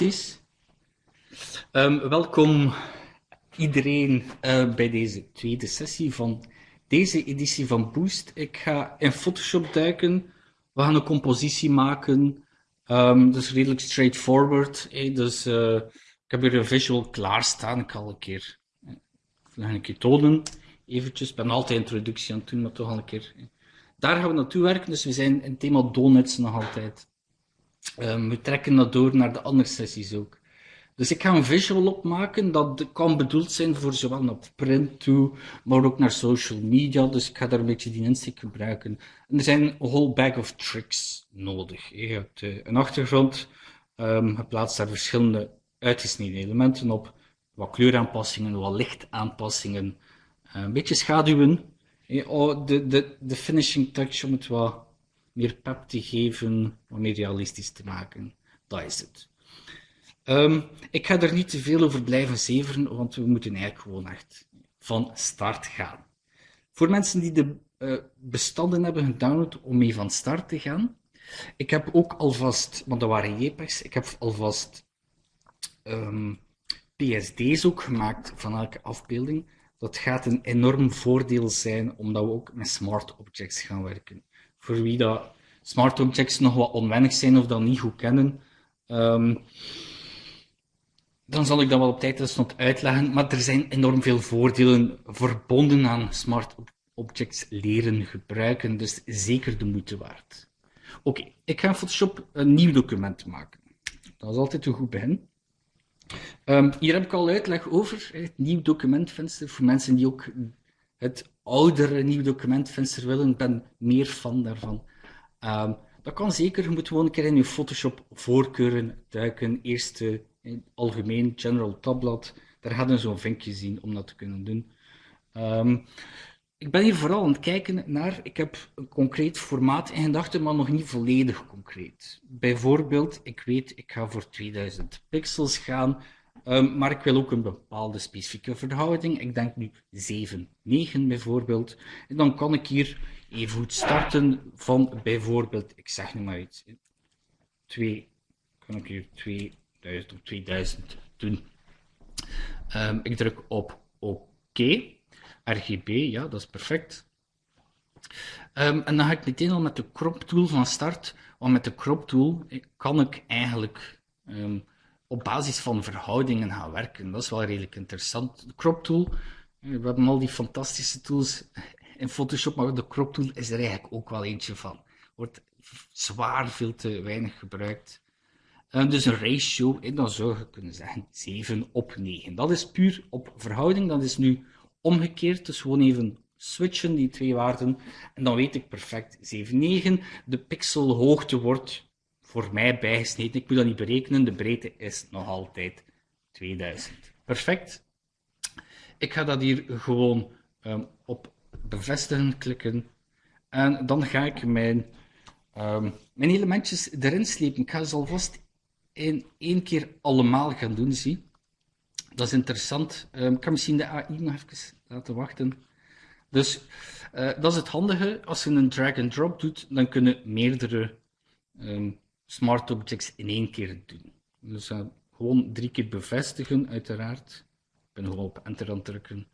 Um, welkom iedereen uh, bij deze tweede sessie van deze editie van Boost. Ik ga in Photoshop duiken. We gaan een compositie maken. Um, is redelijk straightforward. Eh? Dus uh, ik heb hier een visual klaarstaan. Ik ga al een keer, eh, een keer tonen. Eventjes, ik ben altijd introductie aan het doen, maar toch al een keer. Eh. Daar gaan we naartoe werken. Dus we zijn in het thema donuts nog altijd. Um, we trekken dat door naar de andere sessies ook. Dus ik ga een visual opmaken dat kan bedoeld zijn voor zowel naar print toe, maar ook naar social media. Dus ik ga daar een beetje die insteek gebruiken. En er zijn een whole bag of tricks nodig. Je hebt uh, een achtergrond, je plaatst daar verschillende uitgesneden elementen op, wat kleuraanpassingen, wat lichtaanpassingen, uh, een beetje schaduwen. Oh, de, de, de finishing touch om het wat meer pep te geven, wat meer realistisch te maken. Dat is het. Um, ik ga er niet te veel over blijven zeveren, want we moeten eigenlijk gewoon echt van start gaan. Voor mensen die de uh, bestanden hebben gedownload om mee van start te gaan, ik heb ook alvast, want dat waren JPEGs, ik heb alvast um, PSD's ook gemaakt van elke afbeelding. Dat gaat een enorm voordeel zijn, omdat we ook met smart objects gaan werken. Voor wie dat smart objects nog wat onwennig zijn of dat niet goed kennen, um, dan zal ik dat wel op tijd stond uitleggen. Maar er zijn enorm veel voordelen verbonden aan smart objects leren gebruiken. Dus zeker de moeite waard. Oké, ik ga in Photoshop een nieuw document maken. Dat is altijd een goed begin. Um, hier heb ik al uitleg over het nieuw documentvenster. Voor mensen die ook het oudere nieuw documentvenster willen, ik ben meer fan daarvan. Um, dat kan zeker. Je moet gewoon een keer in je Photoshop voorkeuren duiken. Eerst uh, in algemeen general tabblad. Daar hadden zo'n vinkje zien om dat te kunnen doen. Um, ik ben hier vooral aan het kijken naar, ik heb een concreet formaat in gedachten, maar nog niet volledig concreet. Bijvoorbeeld, ik weet, ik ga voor 2000 pixels gaan, um, maar ik wil ook een bepaalde specifieke verhouding. Ik denk nu 7, 9 bijvoorbeeld. En dan kan ik hier even goed starten van bijvoorbeeld, ik zeg nu maar iets, 2, kan ik hier 2000 of 2000 doen. Um, ik druk op OK. RGB, ja, dat is perfect. Um, en dan ga ik meteen al met de crop tool van start. Want met de crop tool kan ik eigenlijk op basis van verhoudingen gaan werken. Dat is wel redelijk interessant. De crop tool, we hebben al die fantastische tools in Photoshop, maar de crop tool is er eigenlijk ook wel eentje van. Wordt zwaar veel te weinig gebruikt. Um, dus een ratio, dan zou je kunnen zeggen 7 op 9. Dat is puur op verhouding, dat is nu omgekeerd. Dus gewoon even switchen, die twee waarden. En dan weet ik perfect, 7, 9. De pixelhoogte wordt voor mij bijgesneden. Ik moet dat niet berekenen, de breedte is nog altijd 2000. Perfect. Ik ga dat hier gewoon um, op bevestigen klikken. En dan ga ik mijn, um, mijn elementjes erin slepen. Ik ga ze alvast in één keer allemaal gaan doen, zie. Dat is interessant. Um, ik kan misschien de AI nog even laten wachten. Dus uh, dat is het handige. Als je een drag-and-drop doet, dan kunnen meerdere smart objects in één keer doen. Dus gewoon drie keer bevestigen, uiteraard. Ik ben gewoon op enter aan drukken.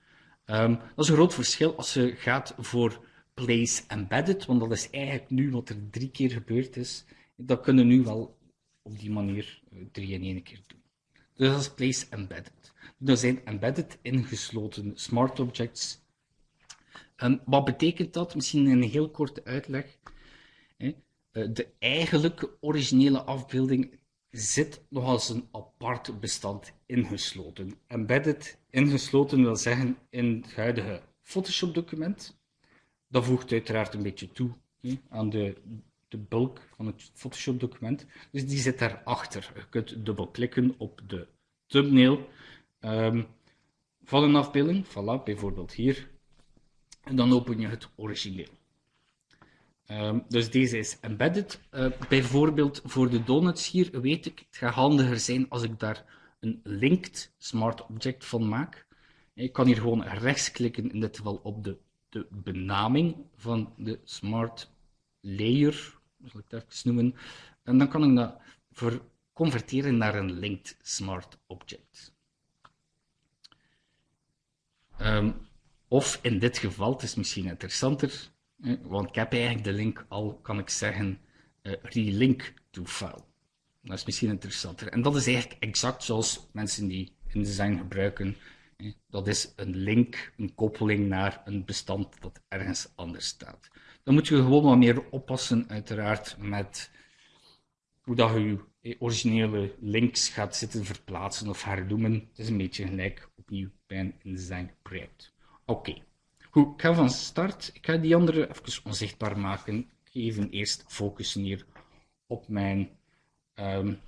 Um, dat is een groot verschil als je gaat voor place embedded, want dat is eigenlijk nu wat er drie keer gebeurd is. Dat kunnen nu wel op die manier uh, drie in één keer doen. Dus dat is place embedded. Er zijn embedded ingesloten smart objects. En wat betekent dat? Misschien een heel korte uitleg. Eh, de eigenlijke originele afbeelding zit nog als een apart bestand ingesloten. Embedded ingesloten wil zeggen in het huidige Photoshop document. Dat voegt uiteraard een beetje toe aan de, de bulk van het Photoshop document. Dus die zit daarachter. Je kunt dubbelklikken op de thumbnail um, van een afbeelding. Voilà, bijvoorbeeld hier. En dan open je het origineel. Um, dus deze is embedded. Uh, bijvoorbeeld voor de donuts hier weet ik, het gaat handiger zijn als ik daar een linked smart object van maak. Ik kan hier gewoon rechtsklikken, in dit geval op de, de benaming van de smart layer, zal ik het even noemen. En dan kan ik dat converteren naar een linked smart object. Um, of in dit geval, het is misschien interessanter, want ik heb eigenlijk de link al, kan ik zeggen, uh, relink to file. Dat is misschien interessanter. En dat is eigenlijk exact zoals mensen die InDesign gebruiken. Dat is een link, een koppeling naar een bestand dat ergens anders staat. Dan moet je gewoon wat meer oppassen, uiteraard, met hoe dat je je originele links gaat zitten verplaatsen of hernoemen. Het is een beetje gelijk opnieuw bij een InDesign project. Oké, goed. Ik ga van start. Ik ga die andere even onzichtbaar maken. Ik even eerst focussen hier op mijn um,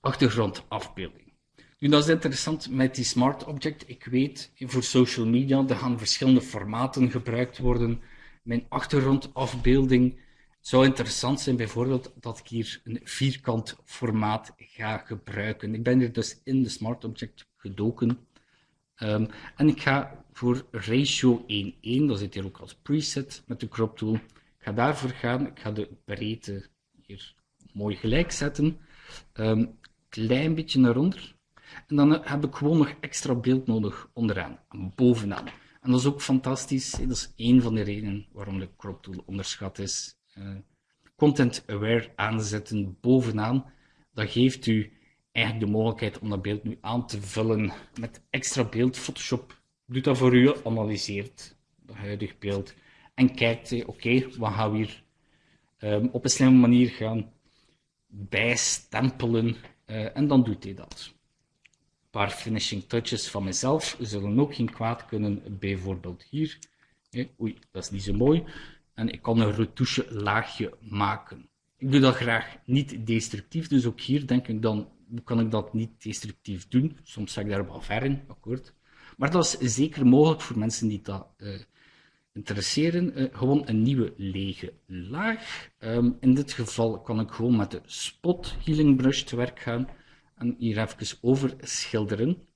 achtergrondafbeelding. Nu, dat is interessant met die Smart Object. Ik weet, voor social media, er gaan verschillende formaten gebruikt worden. Mijn achtergrondafbeelding zou interessant zijn, bijvoorbeeld, dat ik hier een vierkant formaat ga gebruiken. Ik ben er dus in de Smart Object gedoken. Um, en ik ga voor ratio 1:1, dat zit hier ook als preset met de crop tool. Ik ga daarvoor gaan. Ik ga de breedte hier mooi gelijk zetten. Um, klein beetje naar onder. En dan heb ik gewoon nog extra beeld nodig onderaan, bovenaan. En dat is ook fantastisch. Dat is één van de redenen waarom de crop tool onderschat is. Uh, content aware aanzetten bovenaan. Dat geeft u eigenlijk de mogelijkheid om dat beeld nu aan te vullen met extra beeld. Photoshop doet dat voor u, analyseert het huidige beeld en kijkt, oké, okay, wat gaan we hier um, op een slimme manier gaan bijstempelen uh, en dan doet hij dat. Een paar finishing touches van mezelf zullen ook geen kwaad kunnen, bijvoorbeeld hier. oei, dat is niet zo mooi. En ik kan een retouche laagje maken. Ik doe dat graag niet destructief, dus ook hier denk ik dan, kan ik dat niet destructief doen? Soms zeg ik daar wel ver in, akkoord. Maar dat is zeker mogelijk voor mensen die dat uh, interesseren. Uh, gewoon een nieuwe lege laag. Um, in dit geval kan ik gewoon met de Spot Healing Brush te werk gaan en hier even over schilderen.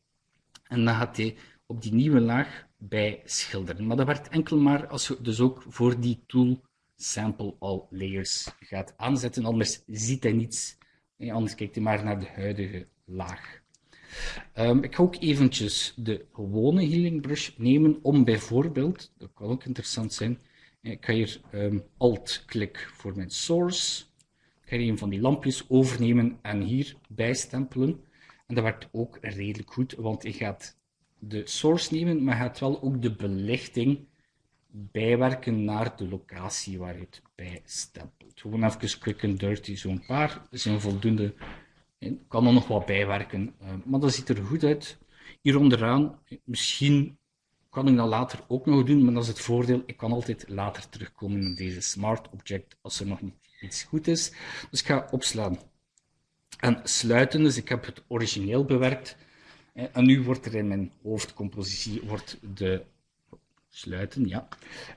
En dan gaat hij op die nieuwe laag bij schilderen. Maar dat werkt enkel maar als je dus ook voor die tool Sample All Layers gaat aanzetten, anders ziet hij niets. Anders kijkt hij maar naar de huidige laag. Um, ik ga ook eventjes de gewone healing brush nemen om bijvoorbeeld, dat kan ook interessant zijn, ik ga hier um, alt-klik voor mijn source. Ik ga hier een van die lampjes overnemen en hier bijstempelen. En dat werkt ook redelijk goed, want je gaat de source nemen, maar gaat wel ook de belichting bijwerken naar de locatie waar je het bijstempelt. Gewoon even quick and dirty, zo'n paar. Zijn voldoende ik kan er nog wat bijwerken, uh, maar dat ziet er goed uit. Hier onderaan, misschien kan ik dat later ook nog doen, maar dat is het voordeel. Ik kan altijd later terugkomen in deze Smart Object als er nog niet iets goed is. Dus ik ga opslaan en sluiten. Dus ik heb het origineel bewerkt. En nu wordt er in mijn hoofdcompositie wordt de sluiten, ja.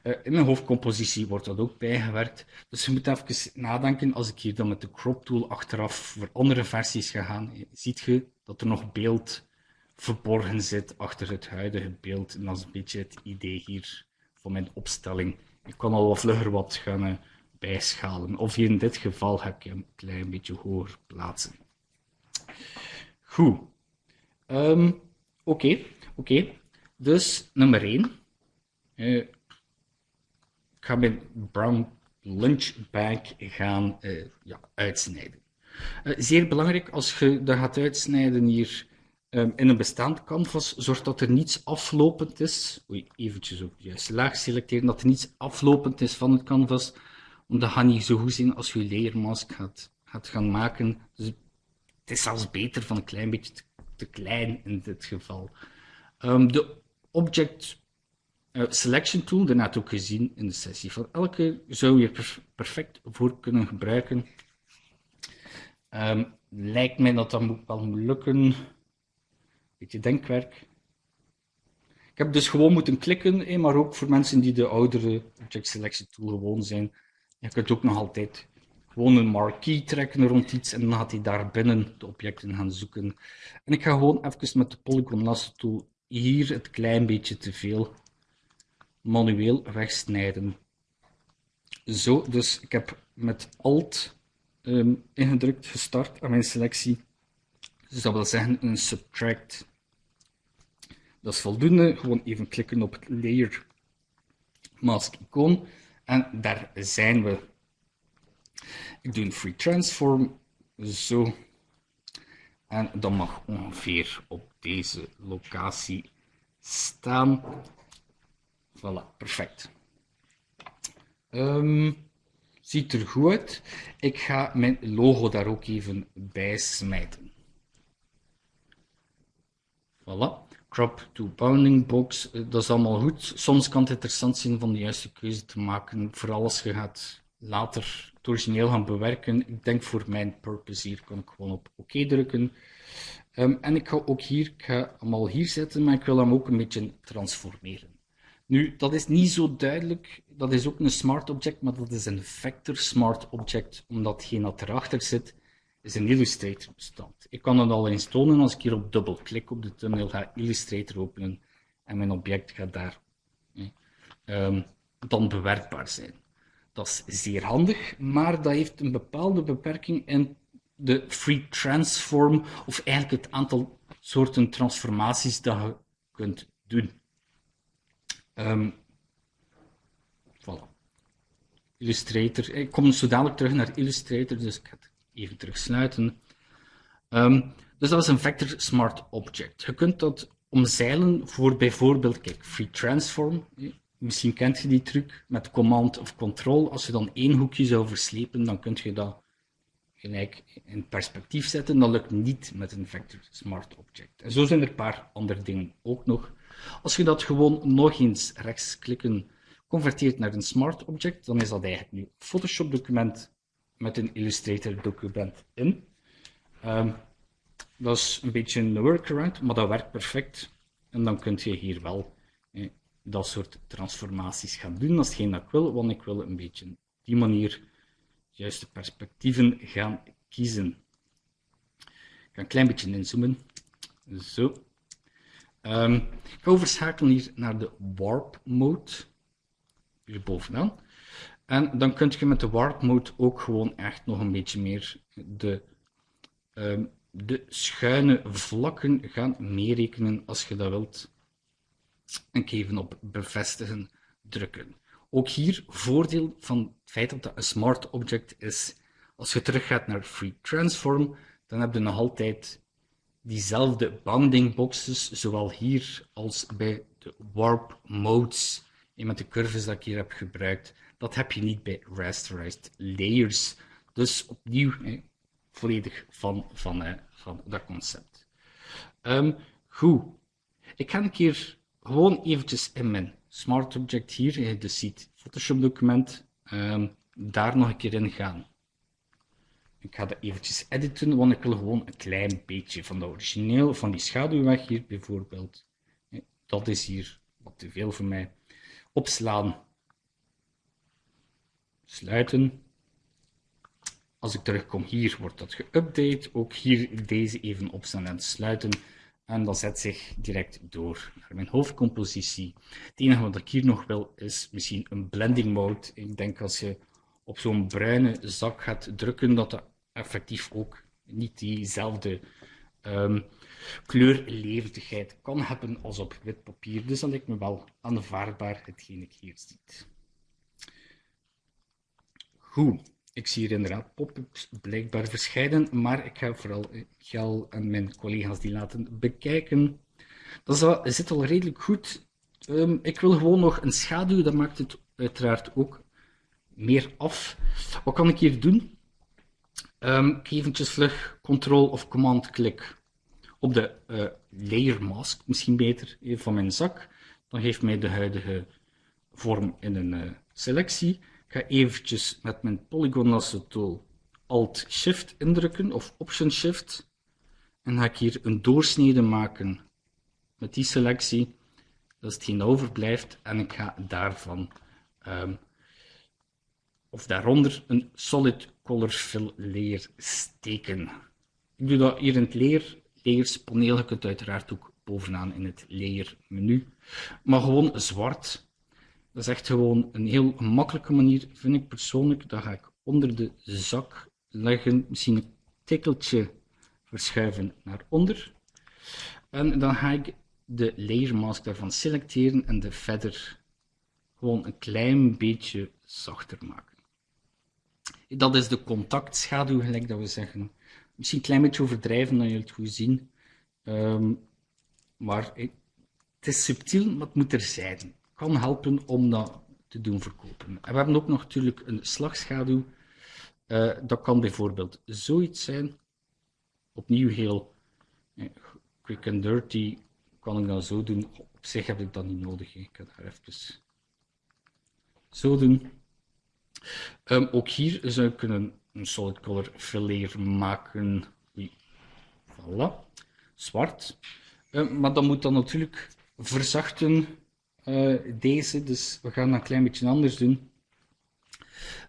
Uh, in mijn hoofdcompositie wordt dat ook bijgewerkt. Dus je moet even nadenken, als ik hier dan met de crop tool achteraf voor andere versies ga gaan, ziet je dat er nog beeld verborgen zit achter het huidige beeld. En dat is een beetje het idee hier van mijn opstelling. Ik kan al wat vlugger wat gaan uh, bijschalen. Of hier in dit geval ga ik hem een klein beetje hoger plaatsen. Goed. Um, Oké, oké. Dus nummer 1. Uh, ik ga mijn brown lunch bag gaan uh, ja, uitsnijden. Uh, zeer belangrijk, als je dat gaat uitsnijden hier um, in een bestaand canvas, zorg dat er niets aflopend is. Oei, eventjes op de juiste laag selecteren, dat er niets aflopend is van het canvas. Want dat gaat niet zo goed zijn als je leermask gaat, gaat gaan maken. Dus het is zelfs beter van een klein beetje te, klein in dit geval. Um, de object selection tool, daarnet ook gezien in de sessie. Van elke zou je er perfect voor kunnen gebruiken. Um, lijkt mij dat dat wel moet lukken. Beetje denkwerk. Ik heb dus gewoon moeten klikken, maar ook voor mensen die de oudere object selection tool gewoon zijn. Je kunt ook nog altijd gewoon een marquee trekken rond iets en dan gaat hij daar binnen de objecten gaan zoeken. En ik ga gewoon even met de polygon lasso tool hier het klein beetje te veel manueel wegsnijden. Zo, dus ik heb met Alt ehm, ingedrukt, gestart aan mijn selectie. Dus dat wil zeggen een subtract. Dat is voldoende. Gewoon even klikken op het layer mask icoon. En daar zijn we. Ik doe een free transform. Zo. En dat mag ongeveer op deze locatie staan. Voilà, perfect. Um, ziet er goed uit. Ik ga mijn logo daar ook even bij smijten. Voilà. Crop to bounding box, eh, dat is allemaal goed. Soms kan het interessant zijn van de juiste keuze te maken, vooral als je gaat later het origineel gaan bewerken. Ik denk voor mijn purpose hier kan ik gewoon op oké drukken. Um, en ik ga ook hier, ik ga hem al hier zetten, maar ik wil hem ook een beetje transformeren. Nu, dat is niet zo duidelijk. Dat is ook een smart object, maar dat is een vector smart object, omdat hetgeen dat erachter zit, is een Illustrator bestand. Ik kan het al eens tonen als ik hier op dubbel klik op de thumbnail, ga Illustrator openen en mijn object gaat daar um, dan bewerkbaar zijn. Dat is zeer handig, maar dat heeft een bepaalde beperking in de free transform, of eigenlijk het aantal soorten transformaties dat je kunt doen. Um, voilà. Illustrator. Ik kom zo dadelijk terug naar Illustrator, dus ik ga het even terugsluiten. Um, dus dat is een vector smart object. Je kunt dat omzeilen voor bijvoorbeeld, kijk, free transform. Misschien kent je die truc met command of control. Als je dan één hoekje zou verslepen, dan kun je dat gelijk in perspectief zetten. Dat lukt niet met een vector smart object. En zo zijn er een paar andere dingen ook nog. Als je dat gewoon nog eens rechtsklikken converteert naar een smart object, dan is dat eigenlijk nu een Photoshop document met een Illustrator document in. Um, dat is een beetje een workaround, maar dat werkt perfect. En dan kun je hier wel eh, dat soort transformaties gaan doen. Dat is geen dat ik wil, want ik wil een beetje op die manier juiste perspectieven gaan kiezen. Ik ga een klein beetje inzoomen. Zo. Um, ik ga overschakelen hier naar de warp mode. Hier bovenaan. En dan kun je met de warp mode ook gewoon echt nog een beetje meer de, um, de schuine vlakken gaan meerekenen als je dat wilt. En even op bevestigen drukken. Ook hier voordeel van het feit dat dat een smart object is. Als je teruggaat naar free transform, dan heb je nog altijd diezelfde bounding boxes, zowel hier als bij de warp modes. En met de curves dat ik hier heb gebruikt, dat heb je niet bij rasterized layers. Dus opnieuw volledig van, van, van dat concept. Um, goed. Ik ga een keer gewoon eventjes in mijn smart object hier, de ziet Photoshop document, um, daar nog een keer in gaan. Ik ga dat eventjes editen, want ik wil gewoon een klein beetje van de origineel, van die schaduw weg hier bijvoorbeeld. Dat is hier wat te veel voor mij. Opslaan. Sluiten. Als ik terugkom hier, wordt dat geüpdate. Ook hier deze even opslaan en sluiten. En dat zet zich direct door naar mijn hoofdcompositie. Het enige wat ik hier nog wil, is misschien een blending mode. Ik denk als je op zo'n bruine zak gaat drukken, dat dat effectief ook niet diezelfde um, kan hebben als op wit papier. Dus dat lijkt me wel aanvaardbaar, hetgeen ik hier ziet. Goed, ik zie hier inderdaad pop-ups blijkbaar verschijnen, maar ik ga vooral Gel en mijn collega's die laten bekijken. Dat zit al redelijk goed. Um, ik wil gewoon nog een schaduw, dat maakt het uiteraard ook meer af. Wat kan ik hier doen? Um, ik eventjes vlug Ctrl of Command klik op de uh, layer mask, misschien beter, van mijn zak. Dan geeft mij de huidige vorm in een uh, selectie. Ik ga eventjes met mijn Polygon tool Alt-Shift indrukken of Option-Shift. En ga ik hier een doorsnede maken met die selectie. Dat is hetgeen overblijft. En ik ga daarvan um, of daaronder een solid color fill layer steken. Ik doe dat hier in het layer, layers paneel. Je kunt uiteraard ook bovenaan in het layer menu. Maar gewoon zwart. Dat is echt gewoon een heel makkelijke manier, vind ik persoonlijk. Dan ga ik onder de zak leggen, misschien een tikkeltje verschuiven naar onder. En dan ga ik de layer mask daarvan selecteren en de verder gewoon een klein beetje zachter maken. Dat is de contactschaduw, gelijk dat we zeggen. Misschien een klein beetje overdrijven, dan je het goed zien. Um, maar het is subtiel, maar het moet er zijn. Kan helpen om dat te doen verkopen. En we hebben ook nog natuurlijk een slagschaduw. Uh, dat kan bijvoorbeeld zoiets zijn. Opnieuw heel eh, quick and dirty kan ik dat zo doen. Op zich heb ik dat niet nodig. Ik kan daar even zo doen. Um, ook hier zou ik kunnen een solid color fileer maken. Voilà. Zwart. Um, maar dat moet dan natuurlijk verzachten uh, deze. Dus we gaan dat een klein beetje anders doen.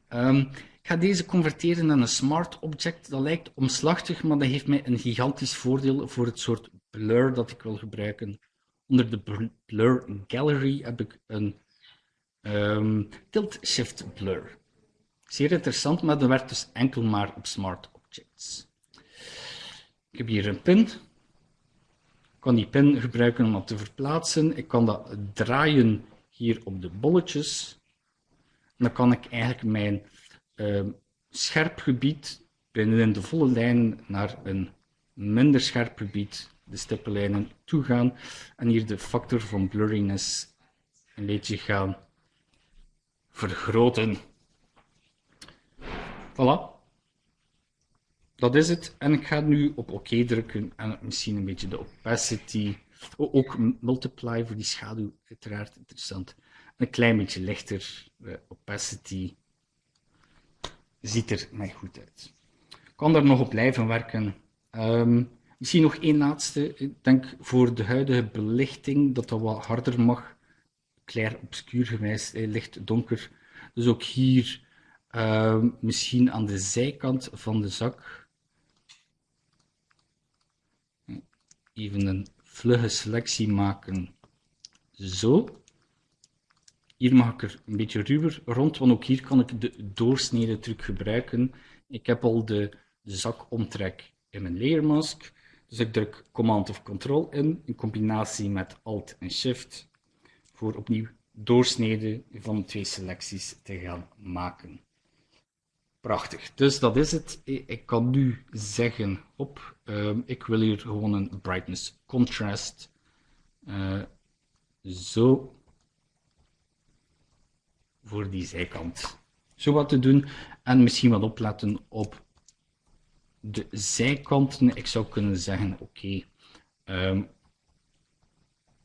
Um, ik ga deze converteren naar een smart object. Dat lijkt omslachtig, maar dat heeft mij een gigantisch voordeel voor het soort blur dat ik wil gebruiken. Onder de blur gallery heb ik een um, tilt shift blur. Zeer interessant, maar dat werkt dus enkel maar op smart objects. Ik heb hier een pin. Ik kan die pin gebruiken om dat te verplaatsen. Ik kan dat draaien hier op de bolletjes. En dan kan ik eigenlijk mijn uh, scherp gebied binnen de volle lijn naar een minder scherp gebied, de stippenlijnen, toe gaan. En hier de factor van blurriness een beetje gaan vergroten. Voilà. Dat is het. En ik ga nu op oké drukken en misschien een beetje de opacity, ook multiply voor die schaduw, uiteraard interessant. Een klein beetje lichter opacity. Ziet er mij goed uit. Ik kan daar nog op blijven werken. Um, misschien nog één laatste. Ik denk voor de huidige belichting dat dat wat harder mag. Clair obscuur gewijs, licht donker. Dus ook hier uh, misschien aan de zijkant van de zak even een vlugge selectie maken. Zo. Hier mag ik er een beetje ruwer rond, want ook hier kan ik de doorsnede truc gebruiken. Ik heb al de, de zakomtrek in mijn layer mask. Dus ik druk Command of Control in, in combinatie met Alt en Shift, voor opnieuw doorsnede van twee selecties te gaan maken. Prachtig. Dus dat is het. Ik kan nu zeggen, op, uh, ik wil hier gewoon een brightness contrast. Uh, zo. Voor die zijkant. Zo wat te doen. En misschien wat opletten op de zijkanten. Ik zou kunnen zeggen, oké. Ehm,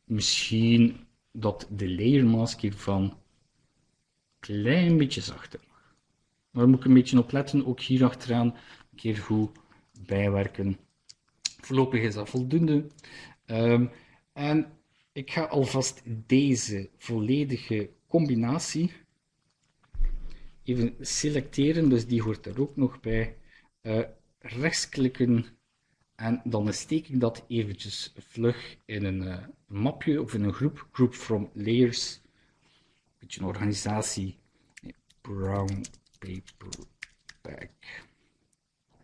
misschien dat de layer mask hiervan klein beetje zachter daar moet ik een beetje op letten, ook hier achteraan een keer goed bijwerken. Voorlopig is dat voldoende. Um, en ik ga alvast deze volledige combinatie even selecteren, dus die hoort er ook nog bij. Uh, rechtsklikken en dan steek ik dat eventjes vlug in een uh, mapje of in een groep, group from layers, een beetje een organisatie, brown paperback.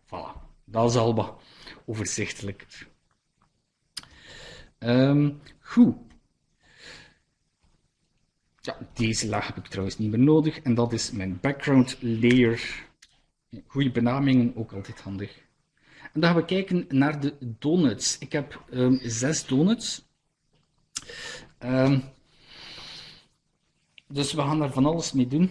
Voilà, dat is al wat overzichtelijker. Um, goed. Ja, deze laag heb ik trouwens niet meer nodig. En dat is mijn background layer. Goede benamingen, ook altijd handig. En dan gaan we kijken naar de donuts. Ik heb um, zes donuts. Um, dus we gaan daar van alles mee doen.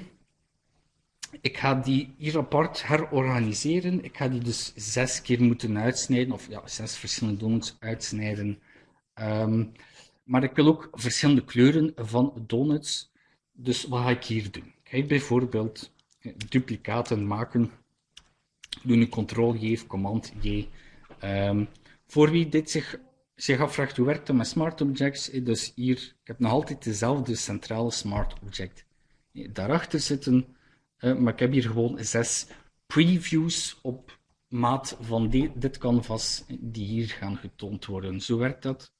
Ik ga die hier apart herorganiseren. Ik ga die dus zes keer moeten uitsnijden, of ja, zes verschillende donuts uitsnijden. Um, maar ik wil ook verschillende kleuren van donuts. Dus wat ga ik hier doen? Ik ga bijvoorbeeld eh, duplicaten maken. Doe nu Ctrl-J, Command-J. Um, voor wie dit zich, zich afvraagt hoe werkt met smart objects, eh, dus hier, ik heb nog altijd dezelfde centrale smart object. Eh, daarachter zitten maar ik heb hier gewoon zes previews op maat van dit canvas die hier gaan getoond worden. Zo werkt dat.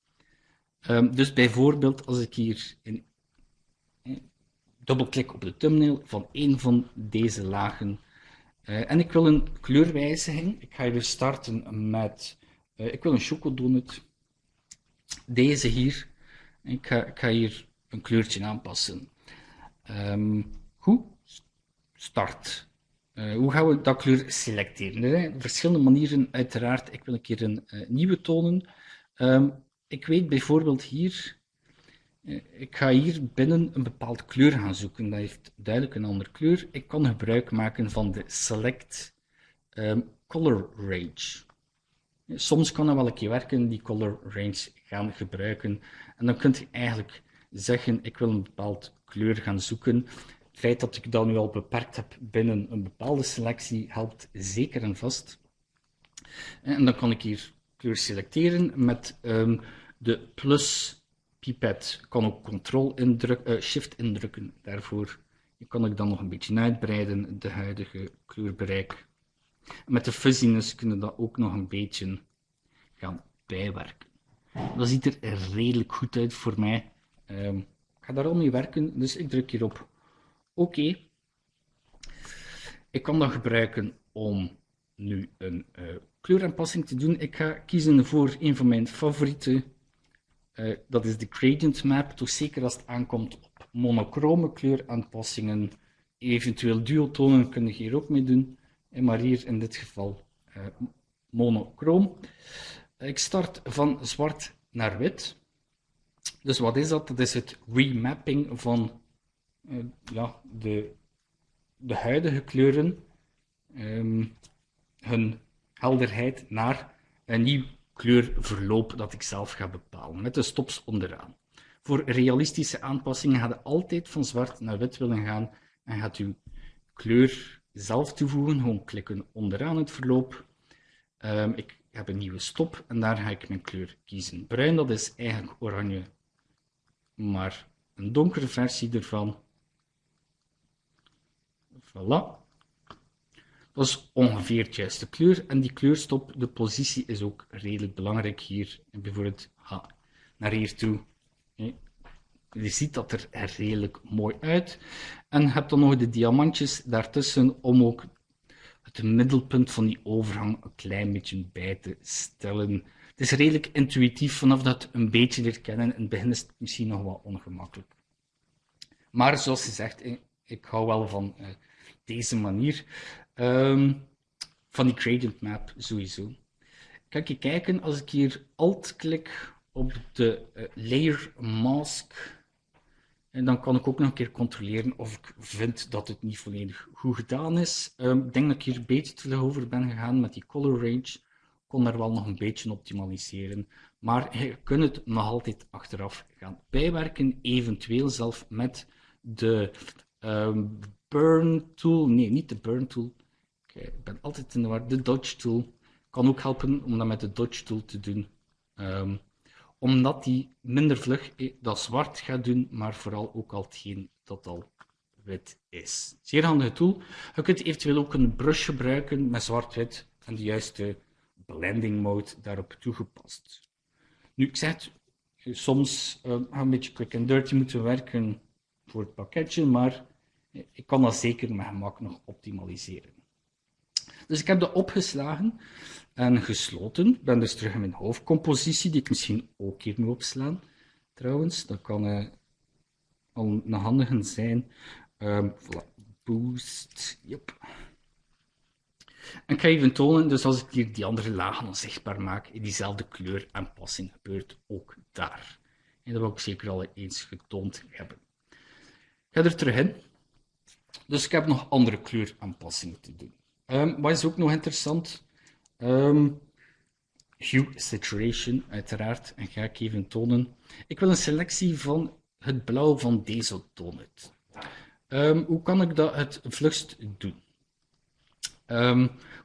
Um, dus bijvoorbeeld als ik hier in, eh, dubbelklik op de thumbnail van een van deze lagen, Uh, en ik wil een kleurwijziging. Ik ga hier starten met, ik wil een chocodonut. Deze hier. Ik ga, ik ga hier een kleurtje aanpassen. Um, goed, start. Uh, hoe gaan we dat kleur selecteren? Er zijn verschillende manieren, uiteraard. Ik wil een keer een nieuwe tonen. Um, ik weet bijvoorbeeld hier, eh, ik ga hier binnen een bepaald kleur gaan zoeken. Dat heeft duidelijk een andere kleur. Ik kan gebruik maken van de Select um, Color Range. Soms kan dat wel een keer werken, die color range gaan gebruiken. En dan kunt je eigenlijk zeggen, ik wil een bepaald kleur gaan zoeken. Het feit dat ik dat nu al beperkt heb binnen een bepaalde selectie helpt zeker en vast. En dan kan ik hier kleur selecteren met um, de plus pipet. Kan ook Ctrl indruk, uh, Shift indrukken daarvoor. Kan ik dan nog een beetje uitbreiden, de huidige kleurbereik. Met de fuzziness kunnen we dat ook nog een beetje gaan bijwerken. Dat ziet er redelijk goed uit voor mij. Um, ik ga daar al mee werken, dus ik druk hierop oké. Ik kan dat gebruiken om nu een uh, kleuraanpassing te doen. Ik ga kiezen voor een van mijn favoriete. Uh, dat is de gradient map, toch zeker als het aankomt op monochrome kleuraanpassingen. Eventueel duotonen kun je hier ook mee doen, maar hier in dit geval uh. Ik start van zwart naar wit. Dus wat is dat? Dat is het remapping van ja, de, de huidige kleuren, um, hun helderheid naar een nieuw kleurverloop dat ik zelf ga bepalen, met de stops onderaan. Voor realistische aanpassingen gaat je altijd van zwart naar wit willen gaan en gaat u kleur zelf toevoegen, gewoon klikken onderaan het verloop. Um, ik heb een nieuwe stop en daar ga ik mijn kleur kiezen. Bruin, dat is eigenlijk oranje, maar een donkere versie ervan. Voilà. Dat is ongeveer het juiste kleur. En die kleurstop, de positie is ook redelijk belangrijk hier. Bijvoorbeeld ha, naar hier toe. Je ziet dat er redelijk mooi uit. En je hebt dan nog de diamantjes daartussen om ook het middelpunt van die overgang een klein beetje bij te stellen. Het is redelijk intuïtief vanaf dat een beetje leert kennen. In het begin is het misschien nog wat ongemakkelijk. Maar zoals gezegd, ik hou wel van uh, deze manier. Um, van die gradient map sowieso. Kan je kijken als ik hier alt klik op de uh, layer mask. En dan kan ik ook nog een keer controleren of ik vind dat het niet volledig goed gedaan is. Um, ik denk dat ik hier een beetje te over ben gegaan met die color range. Ik kon daar wel nog een beetje optimaliseren. Maar je kunt het nog altijd achteraf gaan bijwerken. Eventueel zelf met de um, burn tool. Nee, niet de burn tool ik ben altijd in de war. De dodge tool kan ook helpen om dat met de dodge tool te doen. Um, omdat die minder vlug dat zwart gaat doen, maar vooral ook al hetgeen dat al wit is. Zeer handige tool. Je kunt eventueel ook een brush gebruiken met zwart-wit en de juiste blending mode daarop toegepast. Nu, ik zeg soms uh, een beetje quick and dirty moeten werken voor het pakketje, maar ik kan dat zeker met gemak nog optimaliseren. Dus ik heb dat opgeslagen en gesloten. Ik ben dus terug in mijn hoofdcompositie, die ik misschien ook hier moet opslaan. Trouwens, dat kan uh, al een handige zijn. Um, voilà. Boost, yep. En ik ga even tonen, dus als ik hier die andere lagen onzichtbaar maak, diezelfde kleuraanpassing gebeurt ook daar. En dat wil ik zeker al eens getoond hebben. Ik ga er terug in. Dus ik heb nog andere kleuraanpassingen te doen. Um, wat is ook nog interessant? Um, hue saturation, uiteraard. En ga ik even tonen. Ik wil een selectie van het blauw van deze donut. Um, hoe kan ik dat het vlugst doen?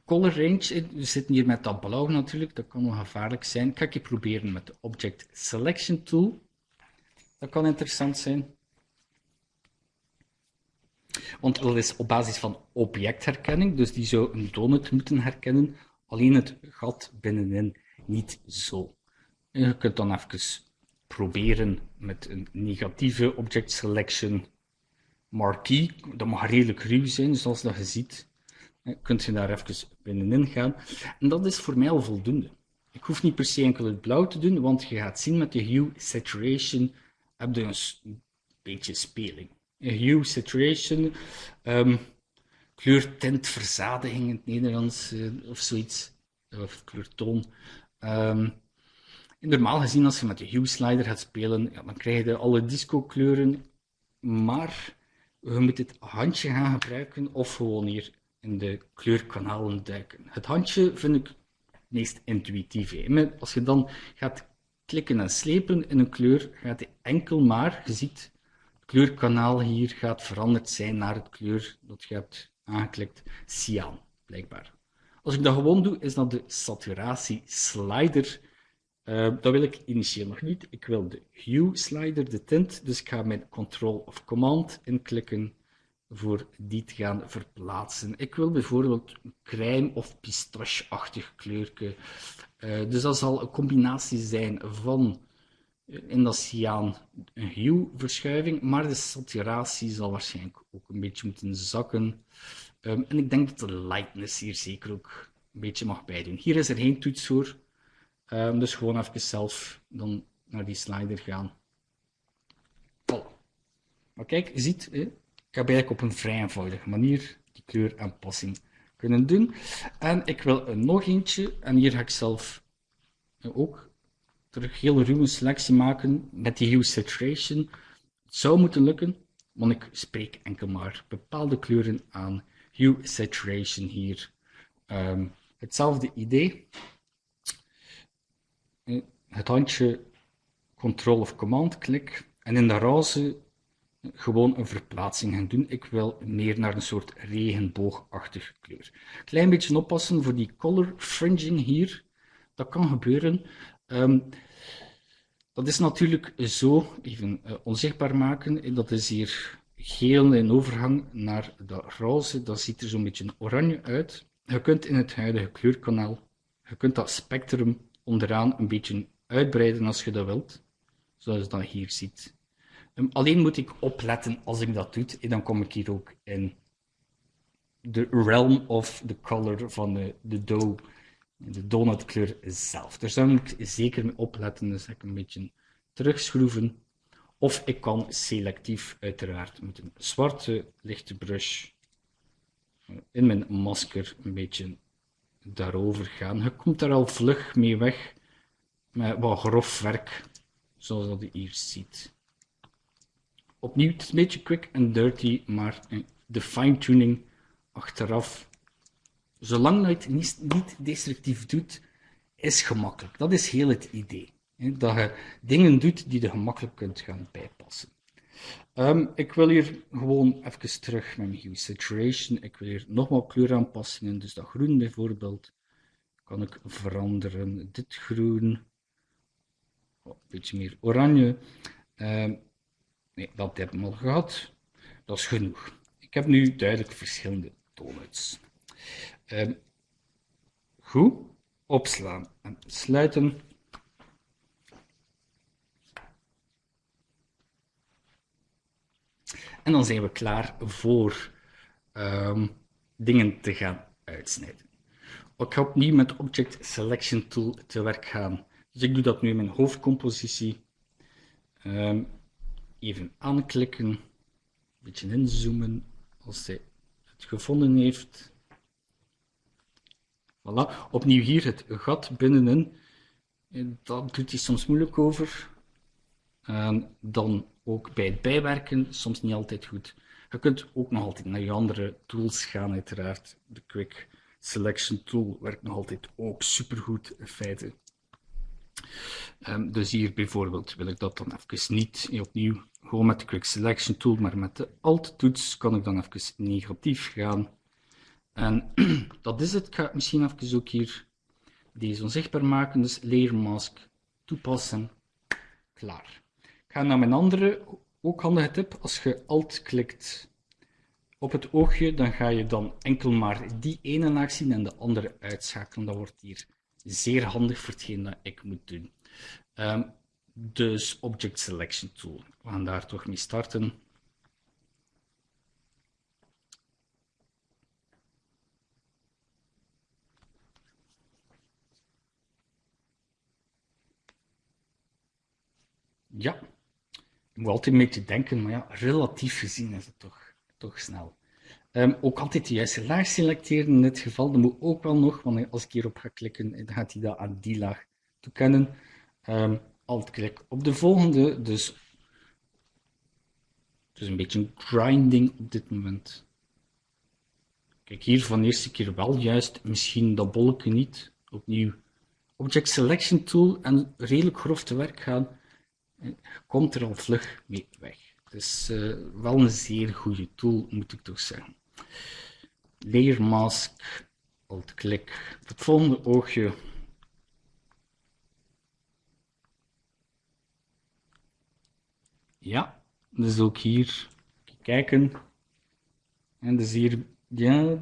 Color range, we zitten hier met dat blauw natuurlijk, dat kan nog gevaarlijk zijn. Ik ga ik proberen met de Object Selection Tool. Dat kan interessant zijn. Want dat is op basis van objectherkenning, dus die zou een donut moeten herkennen, alleen het gat binnenin niet zo. En je kunt dan even proberen met een negatieve object selection marquee. Dat mag redelijk ruw zijn, zoals dat je ziet. eh, kunt je daar even binnenin gaan. En dat is voor mij al voldoende. Ik hoef niet per se enkel het blauw te doen, want je gaat zien met de hue saturation heb je een beetje speling. Hue saturation, um, kleurtintverzadiging in het Nederlands uh, of zoiets, of kleurtoon. Um, normaal gezien, als je met de hue slider gaat spelen, dan krijg je alle disco kleuren, maar je moet het handje gaan gebruiken of gewoon hier in de kleurkanalen duiken. Het handje vind ik het meest intuïtief. Als je dan gaat klikken en slepen in een kleur, gaat hij enkel maar, je ziet, kleurkanaal hier gaat veranderd zijn naar het kleur dat je hebt aangeklikt, cyaan, blijkbaar. Als ik dat gewoon doe, is dat de saturatie slider. Uh, dat wil ik initieel nog niet. Ik wil de hue slider, de tint, dus ik ga mijn control of command inklikken voor die te gaan verplaatsen. Ik wil bijvoorbeeld een crème of pistache-achtig kleurke. Uh, dus dat zal een combinatie zijn van in dat cyaan een hue-verschuiving, maar de saturatie zal waarschijnlijk ook een beetje moeten zakken. Um, en ik denk dat de lightness hier zeker ook een beetje mag bijdoen. Hier is er geen toets voor, um, dus gewoon even zelf dan naar die slider gaan. Voilà. Maar kijk, je ziet, ik heb eigenlijk op een vrij eenvoudige manier die kleuraanpassing kunnen doen. En ik wil er nog eentje, en hier ga ik zelf ook terug heel ruwe selectie maken met die hue saturation. Het zou moeten lukken, want ik spreek enkel maar bepaalde kleuren aan. Hue saturation hier. Um, hetzelfde idee. Het handje Control of Command klik en in de roze gewoon een verplaatsing gaan doen. Ik wil meer naar een soort regenboogachtige kleur. Klein beetje oppassen voor die color fringing hier. Dat kan gebeuren. Um, dat is natuurlijk zo, even uh, onzichtbaar maken. Dat is hier geel in overgang naar de roze. Dat ziet er zo'n beetje oranje uit. Je kunt in het huidige kleurkanaal, je kunt dat spectrum onderaan een beetje uitbreiden als je dat wilt. Zoals je dat hier ziet. Um, alleen moet ik opletten als ik dat doe, en dan kom ik hier ook in de realm of the color van de, de dough, de donutkleur zelf. Daar zou ik zeker mee opletten, dus ik een beetje terugschroeven. Of ik kan selectief uiteraard met een zwarte lichte brush eh, in mijn masker een beetje daarover gaan. Je komt daar al vlug mee weg met wat grof werk, zoals dat je hier ziet. Opnieuw, het is een beetje quick en dirty, maar de fine-tuning achteraf, zolang je het niet, niet destructief doet, is gemakkelijk. Dat is heel het idee. Hè? Dat je dingen doet die je gemakkelijk kunt gaan bijpassen. Um, ik wil hier gewoon even terug met mijn hue saturation. Ik wil hier nogmaals kleuraanpassingen. Dus dat groen bijvoorbeeld kan ik veranderen. Dit groen, oh, een beetje meer oranje. Um, Nee, dat heb ik al gehad. Dat is genoeg. Ik heb nu duidelijk verschillende donuts. Um, goed, opslaan en sluiten. En dan zijn we klaar voor um, dingen te gaan uitsnijden. Ik ga opnieuw met Object Selection Tool te werk gaan. Dus ik doe dat nu in mijn hoofdcompositie. Um, even aanklikken, een beetje inzoomen als hij het gevonden heeft. Voilà. Opnieuw hier het gat binnenin. Dat doet hij soms moeilijk over. Dan ook bij het bijwerken, soms niet altijd goed. Je kunt ook nog altijd naar je andere tools gaan, uiteraard. De Quick Selection Tool werkt nog altijd ook supergoed in feite. Um, dus hier bijvoorbeeld wil ik dat dan even niet opnieuw gewoon met de Quick Selection Tool, maar met de Alt-toets kan ik dan even negatief gaan. En dat is het. Ik ga misschien even ook hier deze onzichtbaar maken. Dus Layer Mask toepassen. Klaar. Ik ga naar mijn andere, ook handige tip. Als je Alt klikt op het oogje, dan ga je dan enkel maar die ene laag zien en de andere uitschakelen. Dat wordt hier zeer handig voor hetgeen dat ik moet doen. Um, dus Object Selection Tool. We gaan daar toch mee starten. Ja, ik moet altijd een beetje denken, maar ja, relatief gezien is het toch, toch snel. Um, ook altijd de juiste laag selecteren in dit geval. Dat moet ook wel nog, want als ik hierop ga klikken, dan gaat hij dat aan die laag toekennen. Um, alt-klik op de volgende, dus, dus een beetje een grinding op dit moment. Kijk, hier van de eerste keer wel juist, misschien dat bolken niet. Opnieuw Object Selection Tool en redelijk grof te werk gaan, komt er al vlug mee weg. Dus uh, wel een zeer goede tool, moet ik toch zeggen. Layer Mask, alt-klik, het volgende oogje. Ja, dus ook hier kijken. En dus hier, ja,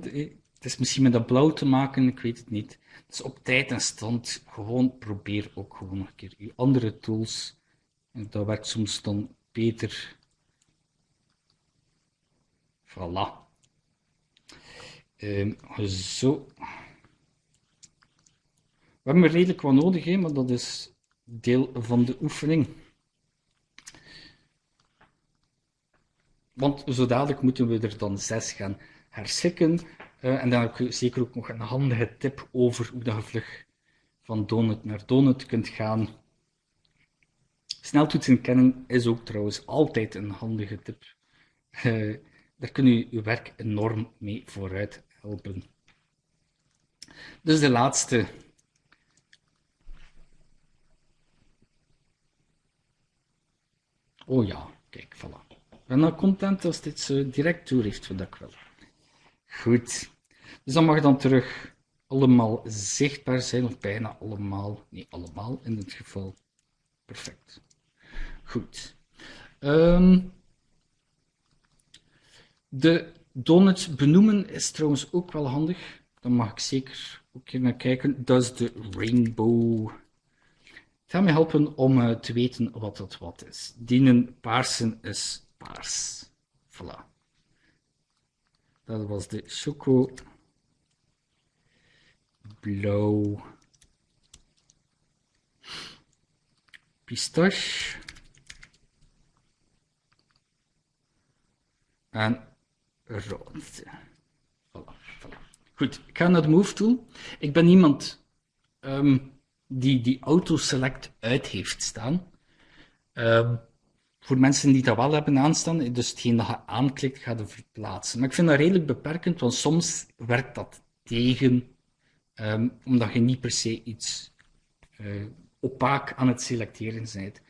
het is misschien met dat blauw te maken, ik weet het niet. Dus op tijd en stand, gewoon probeer ook gewoon een keer je andere tools. En dat werkt soms dan beter. Voilà. Um, zo. We hebben er redelijk wat nodig, hè, maar dat is deel van de oefening. Want zo dadelijk moeten we er dan zes gaan herschikken. Uh, en dan heb ik zeker ook nog een handige tip over hoe je vlug van donut naar donut kunt gaan. Sneltoetsen kennen is ook trouwens altijd een handige tip. Uh, daar kun je je werk enorm mee vooruit helpen. Dus de laatste. Oh ja, kijk, voilà. Ik ben nou content als dit zo direct toe heeft wat ik wil. Goed. Dus dat mag dan terug allemaal zichtbaar zijn, of bijna allemaal. Nee, allemaal in dit geval. Perfect. Goed. Um, de donuts benoemen is trouwens ook wel handig. Dan mag ik zeker ook hier naar kijken. Dat is de rainbow. Het gaat me helpen om uh, te weten wat dat wat is. Dienen paarsen is paars. Voilà. Dat was de choco blauw pistache en rood. Voilà. Goed, ik ga naar de Move Tool. Ik ben iemand um, die die auto-select uit heeft staan. Um, voor mensen die dat wel hebben aanstaan, dus hetgeen dat je aanklikt, gaat je verplaatsen. Maar ik vind dat redelijk beperkend, want soms werkt dat tegen, um, omdat je niet per se iets uh, opaak aan het selecteren bent.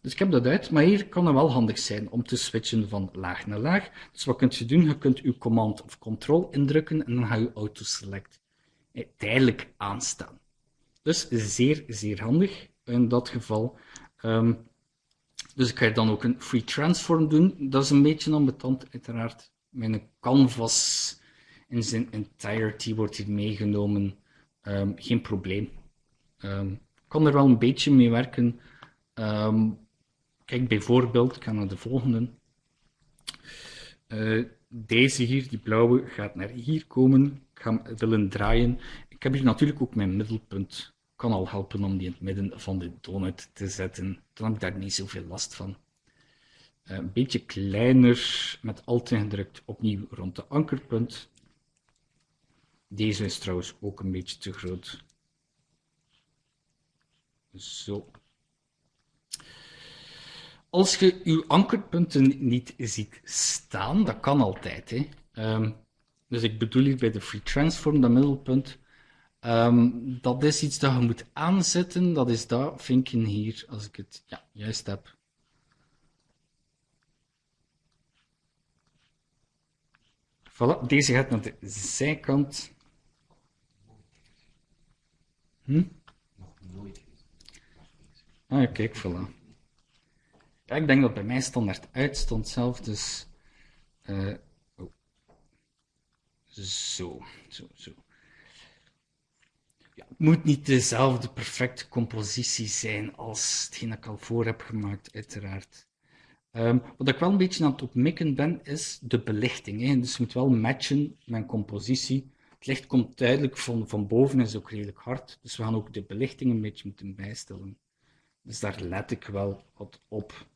Dus ik heb dat uit, maar hier kan het wel handig zijn om te switchen van laag naar laag. Dus wat kunt je doen? Je kunt je command of control indrukken en dan ga je auto-select tijdelijk aanstaan. Dus zeer, zeer handig in dat geval. Um, dus ik ga dan ook een free transform doen. Dat is een beetje ambetant, uiteraard. Mijn canvas in zijn entirety wordt hier meegenomen. Um, geen probleem. Um, kan er wel een beetje mee werken. Kijk bijvoorbeeld, ik ga naar de volgende. Uh, deze hier, die blauwe, gaat naar hier komen. Ik ga hem willen draaien. Ik heb hier natuurlijk ook mijn middelpunt kan al helpen om die in het midden van de donut te zetten. Dan heb ik daar niet zoveel last van. Uh, een beetje kleiner, met alt ingedrukt, opnieuw rond de ankerpunt. Deze is trouwens ook een beetje te groot. Zo. Als je je ankerpunten niet ziet staan, dat kan altijd. Hè. Um, dus ik bedoel hier bij de free transform, dat middelpunt, Um, dat is iets dat je moet aanzetten. Dat is dat vinken hier, als ik het ja, juist heb. Voilà, deze gaat naar de zijkant. Hm? Nog nooit. Ah, kijk, voilà. Ik denk dat bij mij standaard uit stond zelf, dus... Uh, oh. Zo, zo, zo ja, het moet niet dezelfde perfecte compositie zijn als hetgeen ik al voor heb gemaakt, uiteraard. Um, wat ik wel een beetje aan het opmikken ben, is de belichting. Hè. Dus het moet wel matchen met compositie. Het licht komt duidelijk van, van boven, is ook redelijk hard. Dus we gaan ook de belichting een beetje moeten bijstellen. Dus daar let ik wel wat op.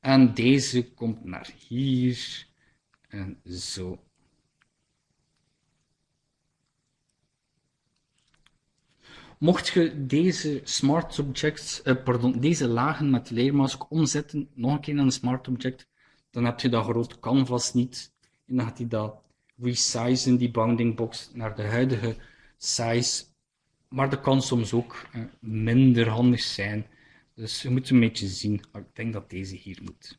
En deze komt naar hier en zo. Mocht je deze smart objects, uh, pardon, deze lagen met leermask omzetten, nog een keer naar een smart object, dan heb je dat groot canvas niet. En dan gaat hij dat resizen, die bounding box, naar de huidige size. Maar dat kan soms ook uh, minder handig zijn. Dus je moet een beetje zien. Ik denk dat deze hier moet.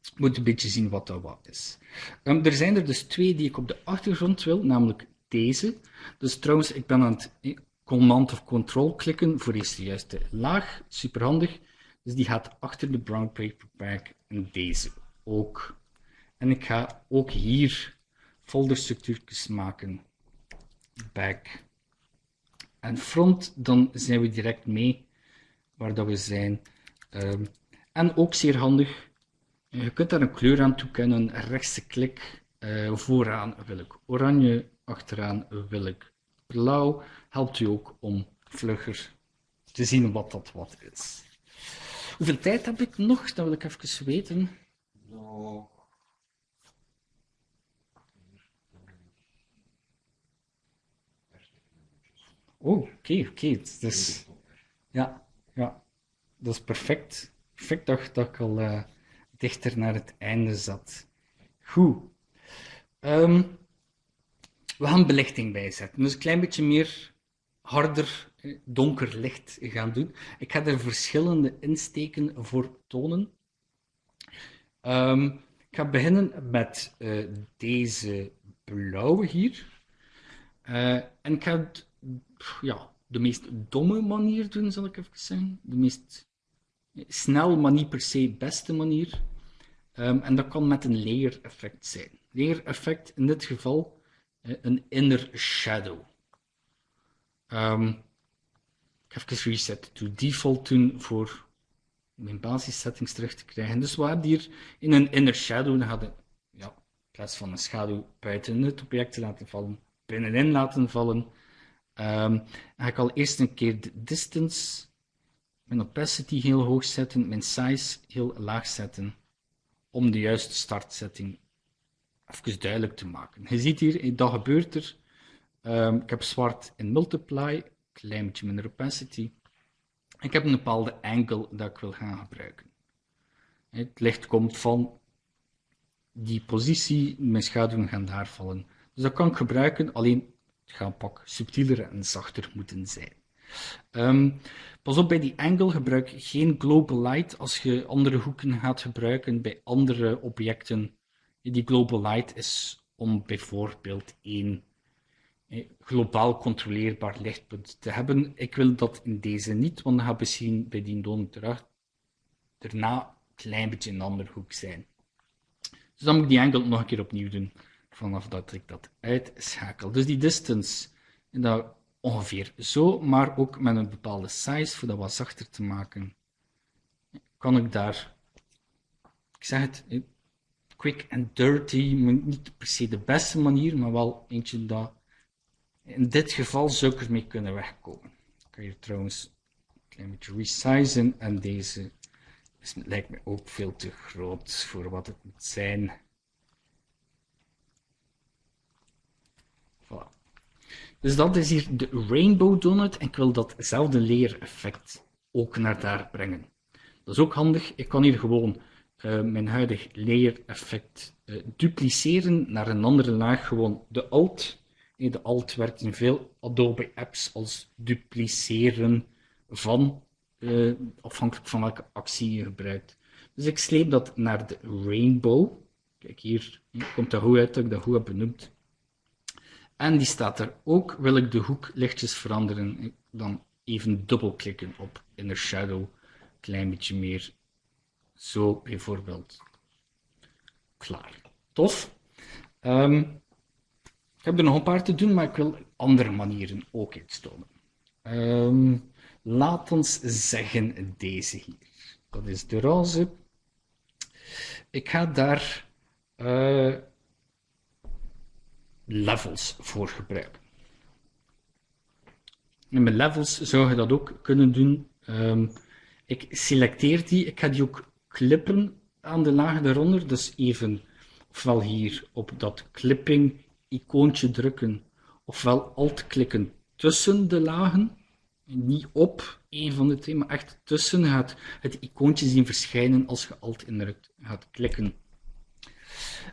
Je moet een beetje zien wat dat wat is. Um, er zijn er dus twee die ik op de achtergrond wil, namelijk deze. Dus trouwens, ik ben aan het eh, command of control klikken voor eerst de juiste laag. Super handig. Dus die gaat achter de brown paper en deze ook. En ik ga ook hier folderstructuurtjes maken. Back en front, dan zijn we direct mee waar dat we zijn. Um, en ook zeer handig, je kunt daar een kleur aan toekennen. Rechtse klik, uh, vooraan wil ik oranje, achteraan wil ik blauw. Helpt u ook om vlugger te zien wat dat wat is. Hoeveel tijd heb ik nog? Dat wil ik even weten. Oh, oké, okay, oké. Dus, ja, ja, dat is perfect. Perfect dat, dat ik al uh, dichter naar het einde zat. Goed. Um, we gaan belichting bijzetten. Dus een klein beetje meer harder, eh, donker licht gaan doen. Ik ga er verschillende insteken voor tonen. Um, ik ga beginnen met uh, deze blauwe hier. En ik ga ja, de meest domme manier doen, zal ik even zeggen. De meest snel, maar niet per se beste manier. Um, en dat kan met een layer effect zijn. Layer effect in dit geval uh, een inner shadow. Um, ik ga even reset to default doen voor mijn basissettings terug te krijgen. Dus we hebben hier in een inner shadow, dan gaat ja, in plaats van een schaduw buiten het object te laten vallen, binnenin laten vallen. Um, ga ik al eerst een keer de distance, mijn opacity heel hoog zetten, mijn size heel laag zetten, om de juiste startsetting even duidelijk te maken. Je ziet hier, dat gebeurt er. Um, ik heb zwart in multiply, klein beetje minder opacity. Ik heb een bepaalde angle dat ik wil gaan gebruiken. Het licht komt van die positie, mijn schaduwen gaan daar vallen. Dus dat kan ik gebruiken, alleen pak subtieler en zachter moeten zijn. Um, pas op, bij die angle gebruik geen global light als je andere hoeken gaat gebruiken bij andere objecten. Die global light is om bijvoorbeeld één globaal controleerbaar lichtpunt te hebben. Ik wil dat in deze niet, want dan gaat misschien bij die donen terug daarna een klein beetje een andere hoek zijn. Dus dan moet ik die angle nog een keer opnieuw doen, vanaf dat ik dat uitschakel. Dus die distance, en dat ongeveer zo, maar ook met een bepaalde size, voor dat wat zachter te maken, kan ik daar, ik zeg het, quick and dirty, niet per se de beste manier, maar wel eentje dat in dit geval zou ik ermee kunnen wegkomen. Ik kan hier trouwens een klein beetje resizen en deze is, lijkt me ook veel te groot voor wat het moet zijn. Voilà. Dus dat is hier de Rainbow Donut en ik wil datzelfde leer-effect ook naar daar brengen. Dat is ook handig. Ik kan hier gewoon uh, mijn huidig layer-effect uh, dupliceren naar een andere laag. Gewoon de Alt de Alt werkt in veel Adobe apps als dupliceren van, uh, afhankelijk van welke actie je gebruikt. Dus ik sleep dat naar de rainbow. Kijk, hier komt dat goed uit dat ik dat goed heb benoemd. En die staat er ook. Wil ik de hoek lichtjes veranderen, dan even dubbelklikken op Inner Shadow. Klein beetje meer. Zo bijvoorbeeld. Klaar. Tof. Um, ik heb er nog een paar te doen, maar ik wil andere manieren ook iets tonen. Um, laat ons zeggen deze hier. Dat is de roze. Ik ga daar uh, levels voor gebruiken. En met levels zou je dat ook kunnen doen. Ehm, ik selecteer die, ik ga die ook klippen aan de laag eronder, dus even ofwel hier op dat clipping icoontje drukken, ofwel alt klikken tussen de lagen, niet op een van de twee, maar echt tussen gaat het icoontje zien verschijnen als je alt indrukt gaat klikken.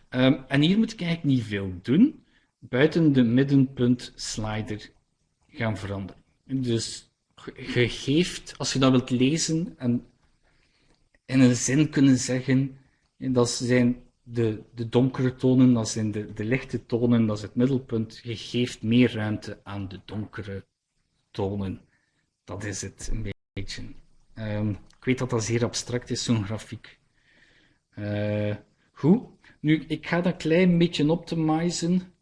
Um, en hier moet ik eigenlijk niet veel doen, buiten de middenpunt slider gaan veranderen. Dus je geeft, als je dat wilt lezen en in een zin kunnen zeggen, dat zijn de, de donkere tonen, dat zijn de, de lichte tonen, dat is het middelpunt. Je geeft meer ruimte aan de donkere tonen. Dat is het een beetje. Um, ik weet dat dat zeer abstract is, zo'n grafiek. Uh, goed. Nu, ik ga dat klein beetje optimizen.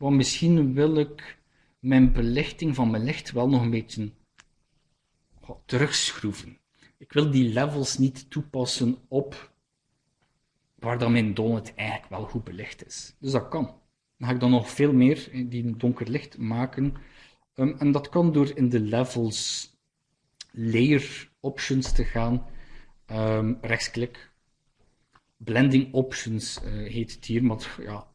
Want misschien wil ik mijn belichting van mijn licht wel nog een beetje terugschroeven. Ik wil die levels niet toepassen op waar dan mijn donut eigenlijk wel goed belicht is. Dus dat kan. Dan ga ik dan nog veel meer die donker licht maken. Um, en dat kan door in de levels layer options te gaan. Um, rechtsklik. Blending options uh, heet het hier, maar ja,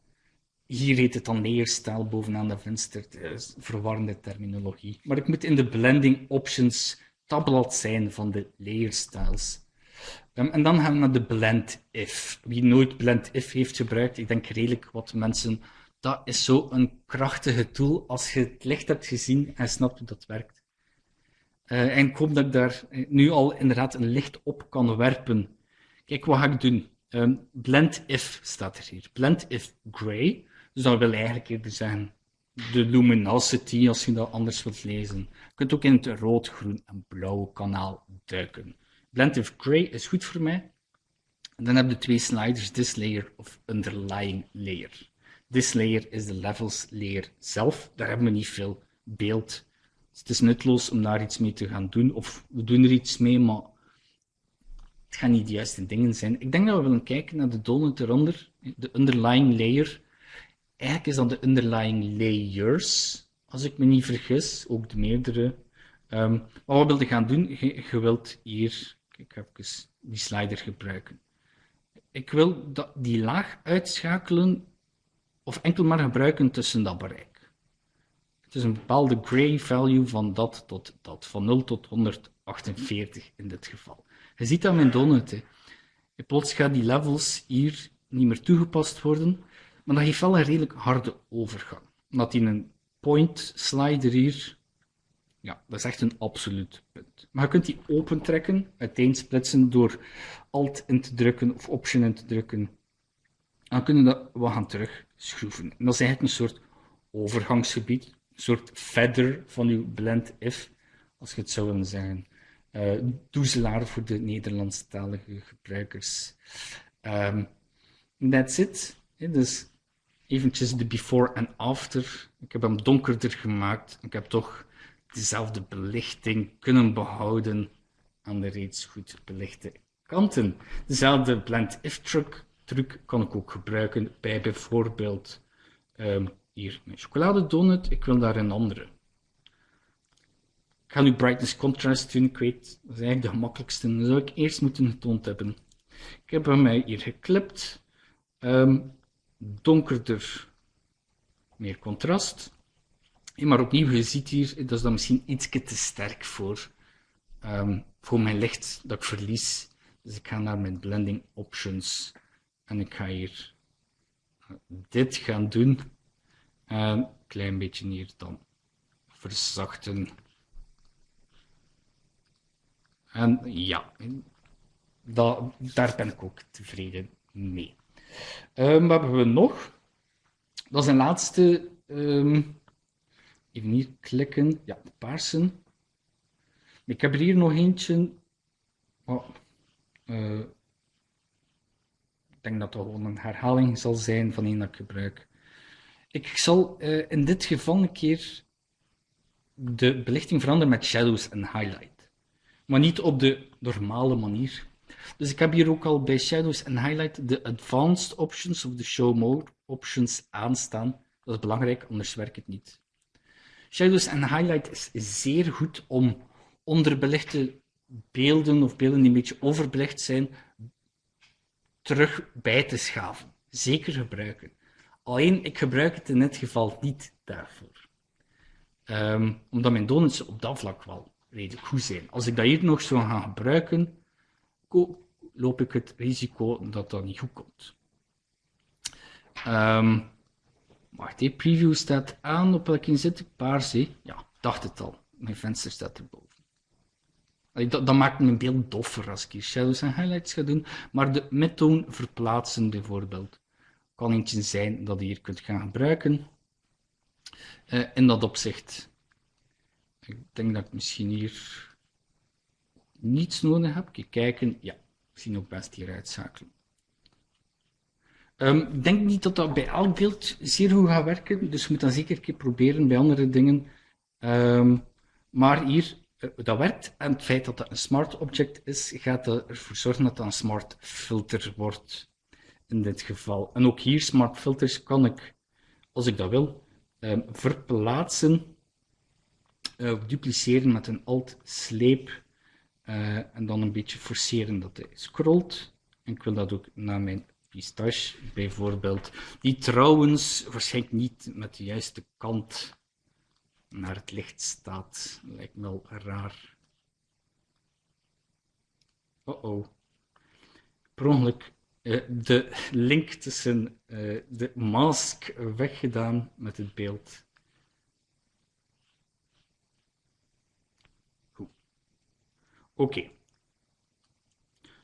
hier heet het dan neerstijl bovenaan de venster. verwarrende terminologie. Maar ik moet in de blending options tabblad zijn van de styles. Um, en dan gaan we naar de blend if. Wie nooit blend if heeft gebruikt, ik denk redelijk wat mensen, dat is zo een krachtige tool als je het licht hebt gezien en snapt hoe dat werkt. Uh, en ik hoop dat ik daar nu al inderdaad een licht op kan werpen. Kijk, wat ga ik doen? Um, blend if staat er hier. Blend if gray. Dus dat wil eigenlijk eerder zeggen de luminosity, als je dat anders wilt lezen. Je kunt ook in het rood, groen en blauw kanaal duiken. Blend of Gray is goed voor mij. Dan heb je twee sliders, this layer of underlying layer. This layer is de levels layer zelf. Daar hebben we niet veel beeld. Het is nutteloos om daar iets mee te gaan doen. Of we doen er iets mee, maar het gaan niet de juiste dingen zijn. Ik denk dat we willen kijken naar de donut eronder, de underlying layer. Eigenlijk is dat de underlying layers, als ik me niet vergis, ook de meerdere. Maar wat wil je gaan doen? Je, wilt hier, ik ga even die slider gebruiken. Ik wil dat, die laag uitschakelen of enkel maar gebruiken tussen dat bereik. Het is een bepaalde gray value van dat tot dat, van 0 tot 148 in dit geval. Je ziet dat mijn donut. Hè. Plots gaan die levels hier niet meer toegepast worden, maar dat geeft wel een redelijk harde overgang. Omdat in een point slider hier, ja, dat is echt een absoluut punt. Maar je kunt die opentrekken, uiteensplitsen door Alt in te drukken of Option in te drukken. Dan kunnen we dat wat gaan terugschroeven. En dat is eigenlijk een soort overgangsgebied, een soort feather van uw blend if, als je het zou willen zeggen. Uh, doezelaar voor de Nederlandstalige gebruikers. Um, that's it. Dus eventjes de before en after. Ik heb hem donkerder gemaakt. Ik heb toch dezelfde belichting kunnen behouden aan de reeds goed belichte kanten. Dezelfde blend-if truc, truc kan ik ook gebruiken bij bijvoorbeeld um, hier mijn chocoladedonut. Ik wil daar een andere. Ik ga nu brightness contrast doen. Ik weet, dat is eigenlijk de gemakkelijkste. Dat zou ik eerst moeten getoond hebben. Ik heb hem hier geklipt. Um, donkerder, meer contrast. Maar opnieuw, je ziet hier, dat is dan misschien iets te sterk voor, um, voor mijn licht dat ik verlies. Dus ik ga naar mijn blending options en ik ga hier dit gaan doen. En een klein beetje hier dan verzachten. En ja, daar ben ik ook tevreden mee. Um, wat hebben we nog? Dat is een laatste. Um, even hier klikken. Ja, paarsen. Ik heb er hier nog eentje. Oh, uh, ik denk dat dat gewoon een herhaling zal zijn van een dat ik gebruik. Ik zal uh, in dit geval een keer de belichting veranderen met shadows en highlight. Maar niet op de normale manier. Dus ik heb hier ook al bij Shadows en Highlight de Advanced Options of de Show Mode options aanstaan. Dat is belangrijk, anders werkt het niet. Shadows en Highlight is zeer goed om onderbelichte beelden of beelden die een beetje overbelicht zijn, terug bij te schaven. Zeker gebruiken. Alleen, ik gebruik het in dit geval niet daarvoor. Ehm, omdat mijn donuts op dat vlak wel redelijk goed zijn. Als ik dat hier nog zou gaan gebruiken, loop ik het risico dat dat niet goed komt. Um, wacht, die preview staat aan. Op welke zit ik? Paars, Ja, dacht het al. Mijn venster staat erboven. Dat, dat, maakt mijn beeld doffer als ik hier shadows en highlights ga doen. Maar de midtoon verplaatsen bijvoorbeeld kan eentje zijn dat je hier kunt gaan gebruiken. In dat opzicht. Ik denk dat ik misschien hier niets nodig heb. Kijk, kijken. Ja, ik zie ook best hier uitschakelen. Um, ik denk niet dat dat bij elk beeld zeer goed gaat werken, dus je moet dat zeker een keer proberen bij andere dingen. Um, maar hier, uh, dat werkt. En het feit dat dat een smart object is, gaat ervoor zorgen dat dat een smart filter wordt. In dit geval. En ook hier, smart filters, kan ik, als ik dat wil, um, verplaatsen uh, of dupliceren met een alt-sleep. Uh, en dan een beetje forceren dat hij scrolt. En ik wil dat ook naar mijn pistache bijvoorbeeld, die trouwens waarschijnlijk niet met de juiste kant naar het licht staat. Lijkt me wel raar. Oh oh. Per ongeluk uh, de link tussen uh, de mask weggedaan met het beeld. Oké.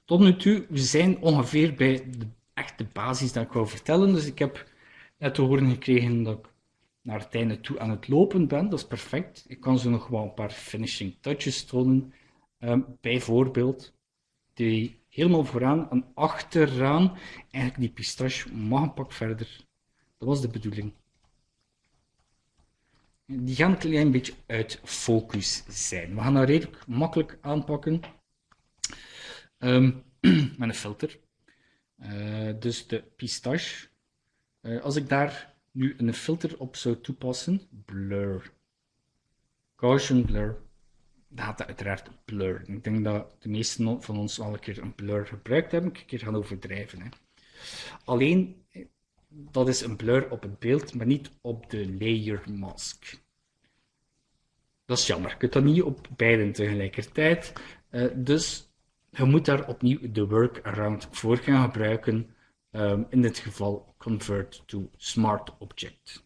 Tot nu toe, we zijn ongeveer bij de echt de basis dat ik wou vertellen. Dus ik heb net te horen gekregen dat ik naar het einde toe aan het lopen ben. Dat is perfect. Ik kan zo nog wel een paar finishing touches tonen. Um, bijvoorbeeld, die helemaal vooraan en achteraan, eigenlijk die pistache mag een pak verder. Dat was de bedoeling. Die gaan een klein beetje uit focus zijn. We gaan dat redelijk makkelijk aanpakken um, met een filter. Uh, dus de pistache. Uh, als ik daar nu een filter op zou toepassen, blur, Gaussian blur, dan gaat dat uiteraard blur. Ik denk dat de meesten van ons al een keer een blur gebruikt hebben, een keer gaan overdrijven. Hè. Alleen, dat is een blur op het beeld, maar niet op de layer mask. Dat is jammer. Je kunt dat niet op beide tegelijkertijd. Uh, dus je moet daar opnieuw de workaround voor gaan gebruiken. Um, in dit geval convert to smart object.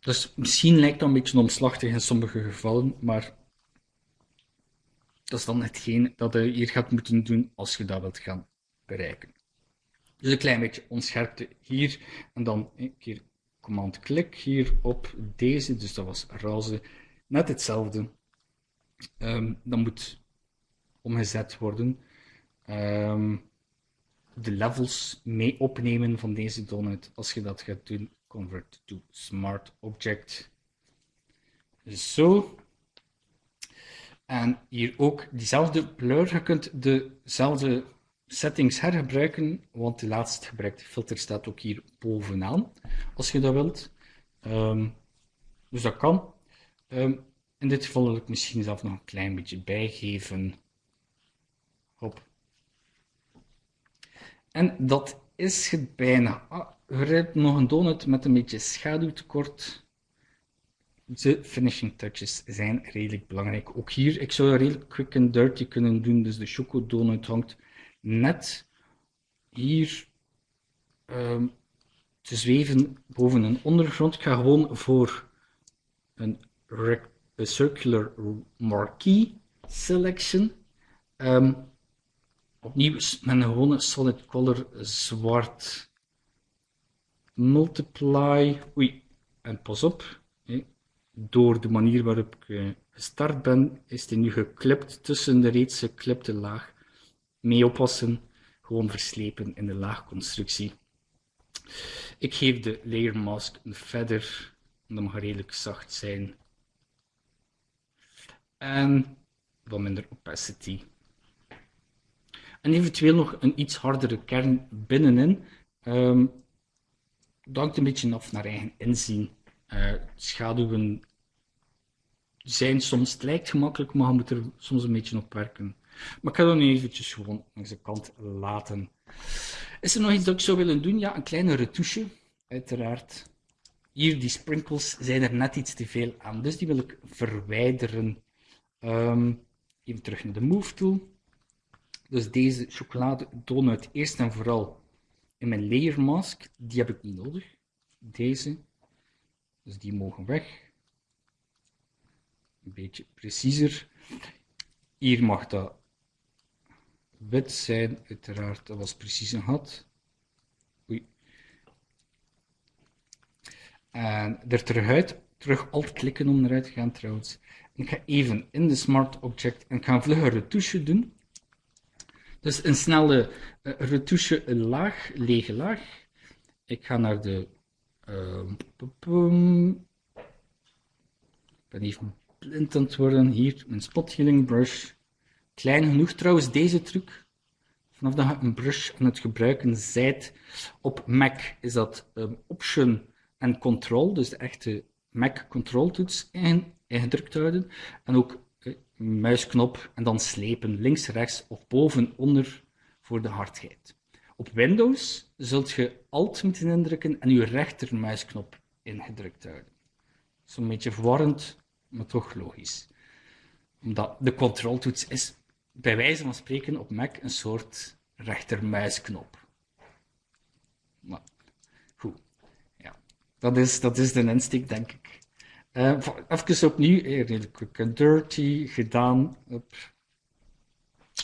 Dus misschien lijkt dat een beetje omslachtig in sommige gevallen, maar dat is dan hetgeen dat je hier gaat moeten doen als je dat wilt gaan Dus een klein beetje onscherpte hier en dan een keer command-klik hier op deze, dus dat was roze, net hetzelfde um, dat moet omgezet worden. Um, de levels mee opnemen van deze donut. Als je dat gaat doen, convert to smart object. Zo. En hier ook diezelfde blur. Je kunt dezelfde settings hergebruiken, want de laatst gebruikte filter staat ook hier bovenaan, als je dat wilt. Um, dus dat kan. Um, in dit geval wil ik misschien zelf nog een klein beetje bijgeven. Hop. En dat is het bijna. Ah, er nog een donut met een beetje schaduwtekort. De finishing touches zijn redelijk belangrijk. Ook hier, ik zou redelijk quick and dirty kunnen doen. Dus de choco donut hangt net hier um, te zweven boven een ondergrond. Ik ga gewoon voor een circular marquee selection. Um, opnieuw met een gewone solid color zwart. Multiply. Oei, en pas op. Door de manier waarop ik uh, gestart ben, is die nu geklipt tussen de reeds geklipte laag. Mee oppassen, gewoon verslepen in de laagconstructie. Ik geef de layer mask een feather, dat mag redelijk zacht zijn en wat minder opacity. En eventueel nog een iets hardere kern binnenin. Um, dat hangt een beetje af naar eigen inzien. Uh, schaduwen zijn soms, het lijkt gemakkelijk, maar je moet er soms een beetje op werken. Maar ik ga dat nu eventjes gewoon langs de kant laten. Is er nog iets dat ik zou willen doen? Ja, een kleine retouche, uiteraard. Hier, die sprinkles zijn er net iets te veel aan, dus die wil ik verwijderen. Um, even terug naar de Move Tool. Dus deze chocolade donut eerst en vooral in mijn layer mask. Die heb ik niet nodig. Deze. Dus die mogen weg. Een beetje preciezer. Hier mag dat wit zijn, uiteraard. Dat was precies een gat. Oei. En er terug uit. Terug alt klikken om eruit te gaan trouwens. Ik ga even in de Smart Object en ik ga een vlugge retouche doen. Dus een snelle uh, retouche laag, lege laag. Ik ga naar de... Uh, ik ben even blind aan het worden. Hier, mijn spot healing brush. Klein genoeg trouwens, deze truc. Vanaf dat je een brush aan het gebruiken zijt op Mac, is dat um, Option en Control, dus de echte Mac Control toets, ingedrukt houden. En ook eh, muisknop en dan slepen, links, rechts of boven, onder voor de hardheid. Op Windows zult je Alt moeten indrukken en je rechtermuisknop ingedrukt houden. Zo'n beetje verwarrend, maar toch logisch. Omdat de controltoets is bij wijze van spreken op Mac een soort rechtermuisknop. Maar, goed. Ja. Dat is, dat is de insteek, denk ik. Uh, even opnieuw, eh, redelijk dirty, gedaan, op,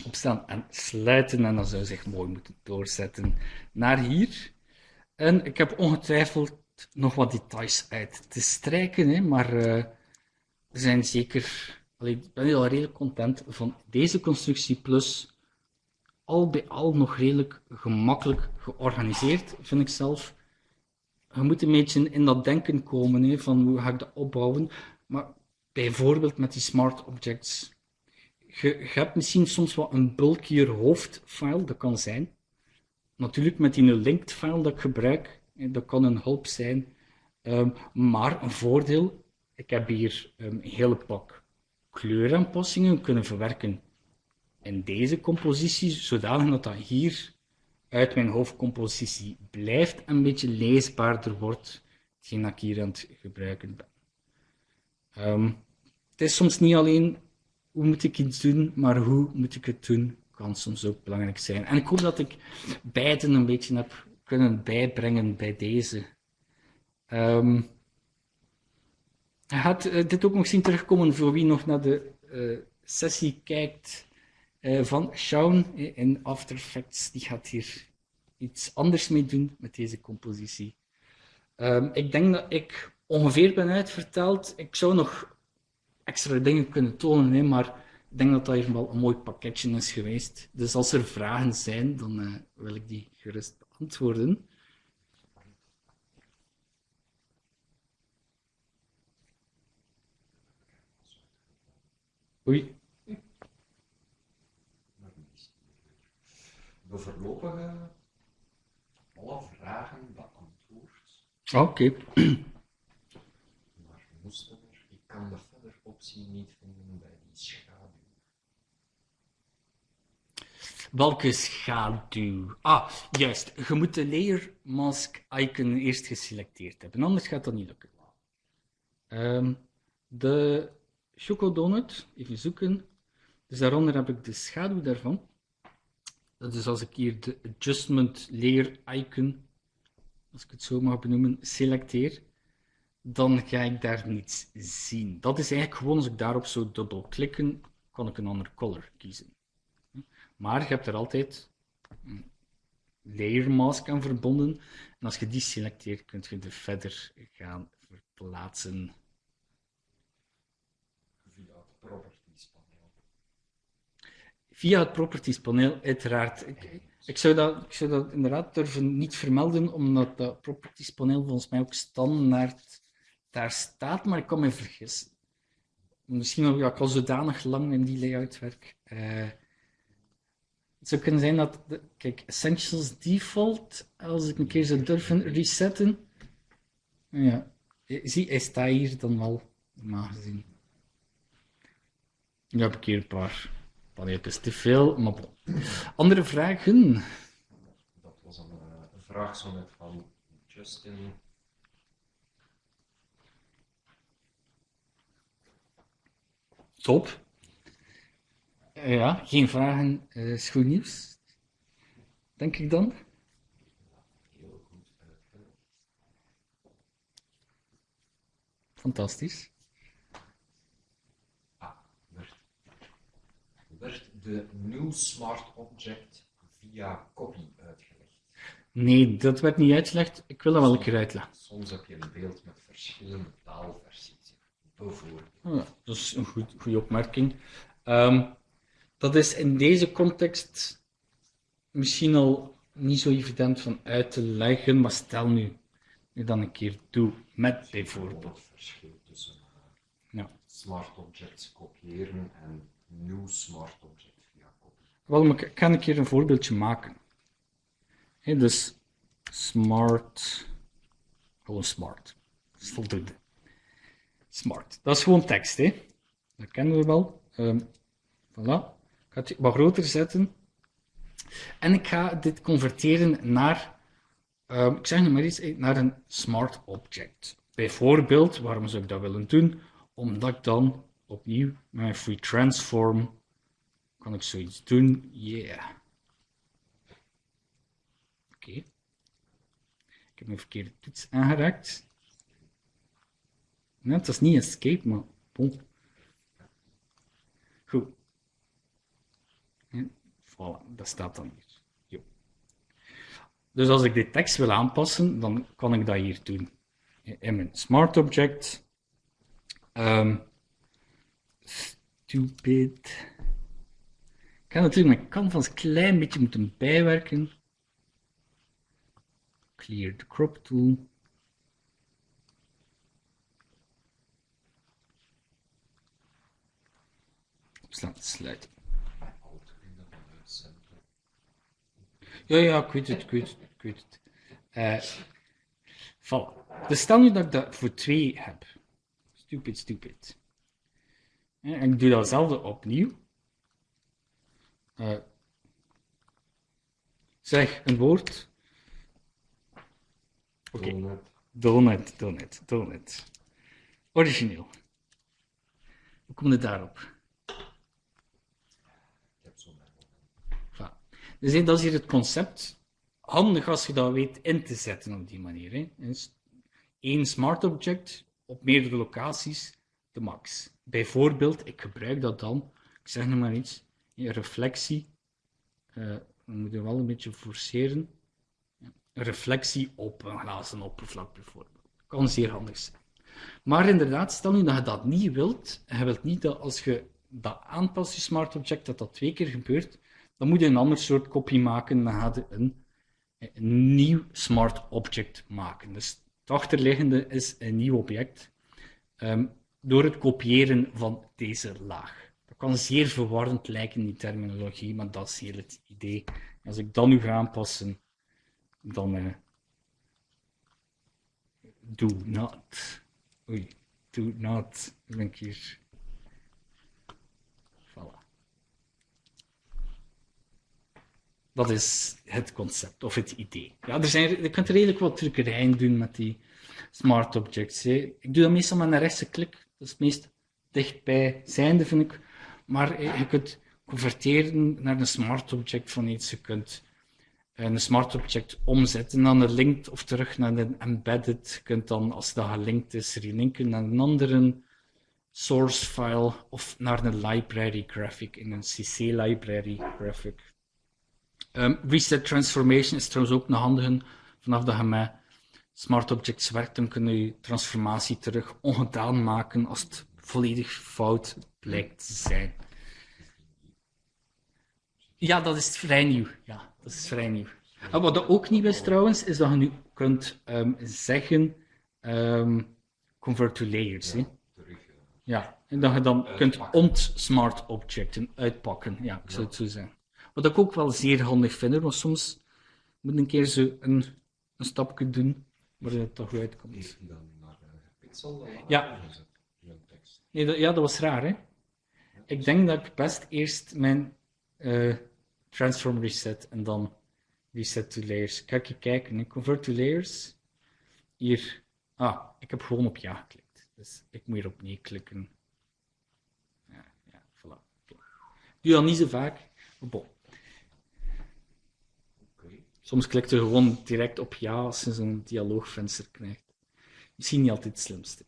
opstaan en sluiten. En dan zou zich mooi moeten doorzetten naar hier. En ik heb ongetwijfeld nog wat details uit te strijken, hè, maar uh, zijn zeker... Ik ben al redelijk content van deze constructie, plus al bij al nog redelijk gemakkelijk georganiseerd, vind ik zelf je moet een beetje in dat denken komen, hè, van hoe ga ik dat opbouwen. Maar bijvoorbeeld met die smart objects. Je, hebt misschien soms wat een bulkier hoofdfile, dat kan zijn. Natuurlijk met die linked file dat ik gebruik, dat kan een hulp zijn. Um, maar een voordeel, ik heb hier um, een hele pak kleuraanpassingen kunnen verwerken in deze compositie, zodanig dat dat hier uit mijn hoofdcompositie blijft een beetje leesbaarder wordt, hetgeen ik hier aan het gebruiken ben. Um, het is soms niet alleen hoe moet ik iets doen, maar hoe moet ik het doen, kan soms ook belangrijk zijn. En ik hoop dat ik beiden een beetje heb kunnen bijbrengen bij deze. Um, je gaat uh, dit ook nog zien terugkomen voor wie nog naar de uh, sessie kijkt uh, van Shaun in After Effects. Die gaat hier iets anders mee doen met deze compositie. Um, ik denk dat ik ongeveer ben uitverteld. Ik zou nog extra dingen kunnen tonen, hè, maar ik denk dat dat hier wel een mooi pakketje is geweest. Dus als er vragen zijn, dan wil ik die gerust beantwoorden. Oei. De voorlopige alle vragen beantwoord. Oké. Okay. Maar moesten er, ik kan de verder optie niet vinden bij die schaduw. Welke schaduw? Ah, juist. Je moet de layer mask icon eerst geselecteerd hebben, anders gaat dat niet lukken. Um, de chocodonut, even zoeken. Dus daaronder heb ik de schaduw daarvan. Dat is als ik hier de adjustment layer icon, als ik het zo mag benoemen, selecteer, dan ga ik daar niets zien. Dat is eigenlijk gewoon als ik daarop zou dubbelklikken, kan ik een ander color kiezen. Maar je hebt er altijd een layer mask aan verbonden. En als je die selecteert, kun je er verder gaan verplaatsen. Via het property via het properties paneel, uiteraard. Ik, ik, zou dat, ik zou dat inderdaad durven niet vermelden, omdat dat properties paneel volgens mij ook standaard daar staat, maar ik kan me vergissen. Misschien ook, ja, ik al zodanig lang in die layout werk. Uh, het zou kunnen zijn dat, kijk, Essentials Default, als ik een keer zou durven resetten. Ja, zie, hij staat hier dan wel, normaal gezien. Nu heb ik hier een paar paneeltjes te veel, maar bon. Andere vragen? Dat was een, eh, een vraag zo net van Justin. Top. Eh, ja, geen vragen eh, is goed nieuws. Denk ik dan. Heel goed uitgelegd. Fantastisch. Ah, werd, werd de New Smart Object via copy uitgelegd? Nee, dat werd niet uitgelegd. Ik wil dat wel een keer uitleggen. Soms heb je een beeld met verschillende taalversies. Bijvoorbeeld. Ja, dat is een goed, goede opmerking. Ehm, dat is in deze context misschien al niet zo evident van uit te leggen, maar stel nu, nu dan een keer toe met bijvoorbeeld. Het verschil tussen eh, Ja. smart objects kopiëren en new smart object via. Wel, ik ga een een voorbeeldje maken. Dus smart, gewoon smart, dat is voldoende. Smart, dat is gewoon tekst, hè? dat kennen we wel. Ehm voilà. Ik ga het wat groter zetten. En ik ga dit converteren naar, ehm, ik zeg nu maar iets, naar een smart object. Bijvoorbeeld, waarom zou ik dat willen doen? Omdat ik dan opnieuw mijn free transform kan ik zoiets doen. Yeah. Oké. Ik heb mijn verkeerde toets aangeraakt. Nee, het is niet escape, maar bon. Goed. Ja, voilà, dat staat dan hier. Jo. Dus als ik de tekst wil aanpassen, dan kan ik dat hier doen. In mijn smart object. Ehm, stupid. Ik ga natuurlijk mijn canvas een klein beetje moeten bijwerken. Clear the crop tool. Opslaan, sluiten. Ja, ja, ik weet het, ik weet het, ik weet het. Eh voilà. Dus stel nu dat ik dat voor twee heb. Stupid, stupid. En ik doe datzelfde opnieuw. Eh, zeg een woord. Oké. Donut. Donut, donut, donut. Origineel. Hoe kom je daarop? Dus hè, dat is hier het concept. Handig als je dat weet in te zetten op die manier. Hè. Één smart object op meerdere locaties, de max. Bijvoorbeeld, ik gebruik dat dan, ik zeg nu maar iets, een reflectie. eh, we moeten wel een beetje forceren. Reflectie op een glazen oppervlak bijvoorbeeld. Kan zeer handig zijn. Maar inderdaad, stel nu dat je dat niet wilt, je wilt niet dat als je dat aanpast, je smart object, dat dat twee keer gebeurt, dan moet je een ander soort kopie maken, dan ga je een, een nieuw smart object maken. Dus het achterliggende is een nieuw object, ehm, door het kopiëren van deze laag. Dat kan zeer verwarrend lijken, die terminologie, maar dat is heel het idee. Als ik dat nu ga aanpassen, dan eh, do not. Oei, do not. Ik hier. Voilà. Dat is het concept of het idee. Ja, er zijn, je kunt redelijk wat truckerijen doen met die smart objects. Hè. Ik doe dat meestal met een rechtse klik. Dat is het meest dichtbij zijnde, vind ik. Maar eh, je kunt converteren naar een smart object van iets. Je kunt een smart object omzetten naar een linked of terug naar een embedded. Je kunt dan, als dat gelinkt is, relinken naar een andere source file of naar een library graphic in een CC library graphic. Ehm, reset transformation is trouwens ook een handige. Vanaf dat je smart objects werkt, dan kun je transformatie terug ongedaan maken als het volledig fout blijkt te zijn. Ja, dat is vrij nieuw. Ja, dat is vrij nieuw. En wat ook nieuw is trouwens, is dat je nu kunt ehm, zeggen ehm, convert to layers. Terug. eh, Ja, en dat je dan kunt ont-smart objecten uitpakken. Ja, ik zou het zo zeggen. Wat ik ook wel zeer handig vind, want soms moet een keer zo een, een stapje doen, waar het toch goed uitkomt. Dan naar gepixelde laag Ja. Nee, dat, ja, dat was raar, hè? ik denk dat ik best eerst mijn eh, transform reset en dan reset to layers. Ik je kijken, hè. convert to layers. Hier, ah, ik heb gewoon op ja geklikt. Dus ik moet hier op nee klikken. Ja, ja, voilà. Doe dat niet zo vaak, maar bon. Soms klikt er gewoon direct op ja als je zo'n dialoogvenster krijgt. Misschien niet altijd het slimste.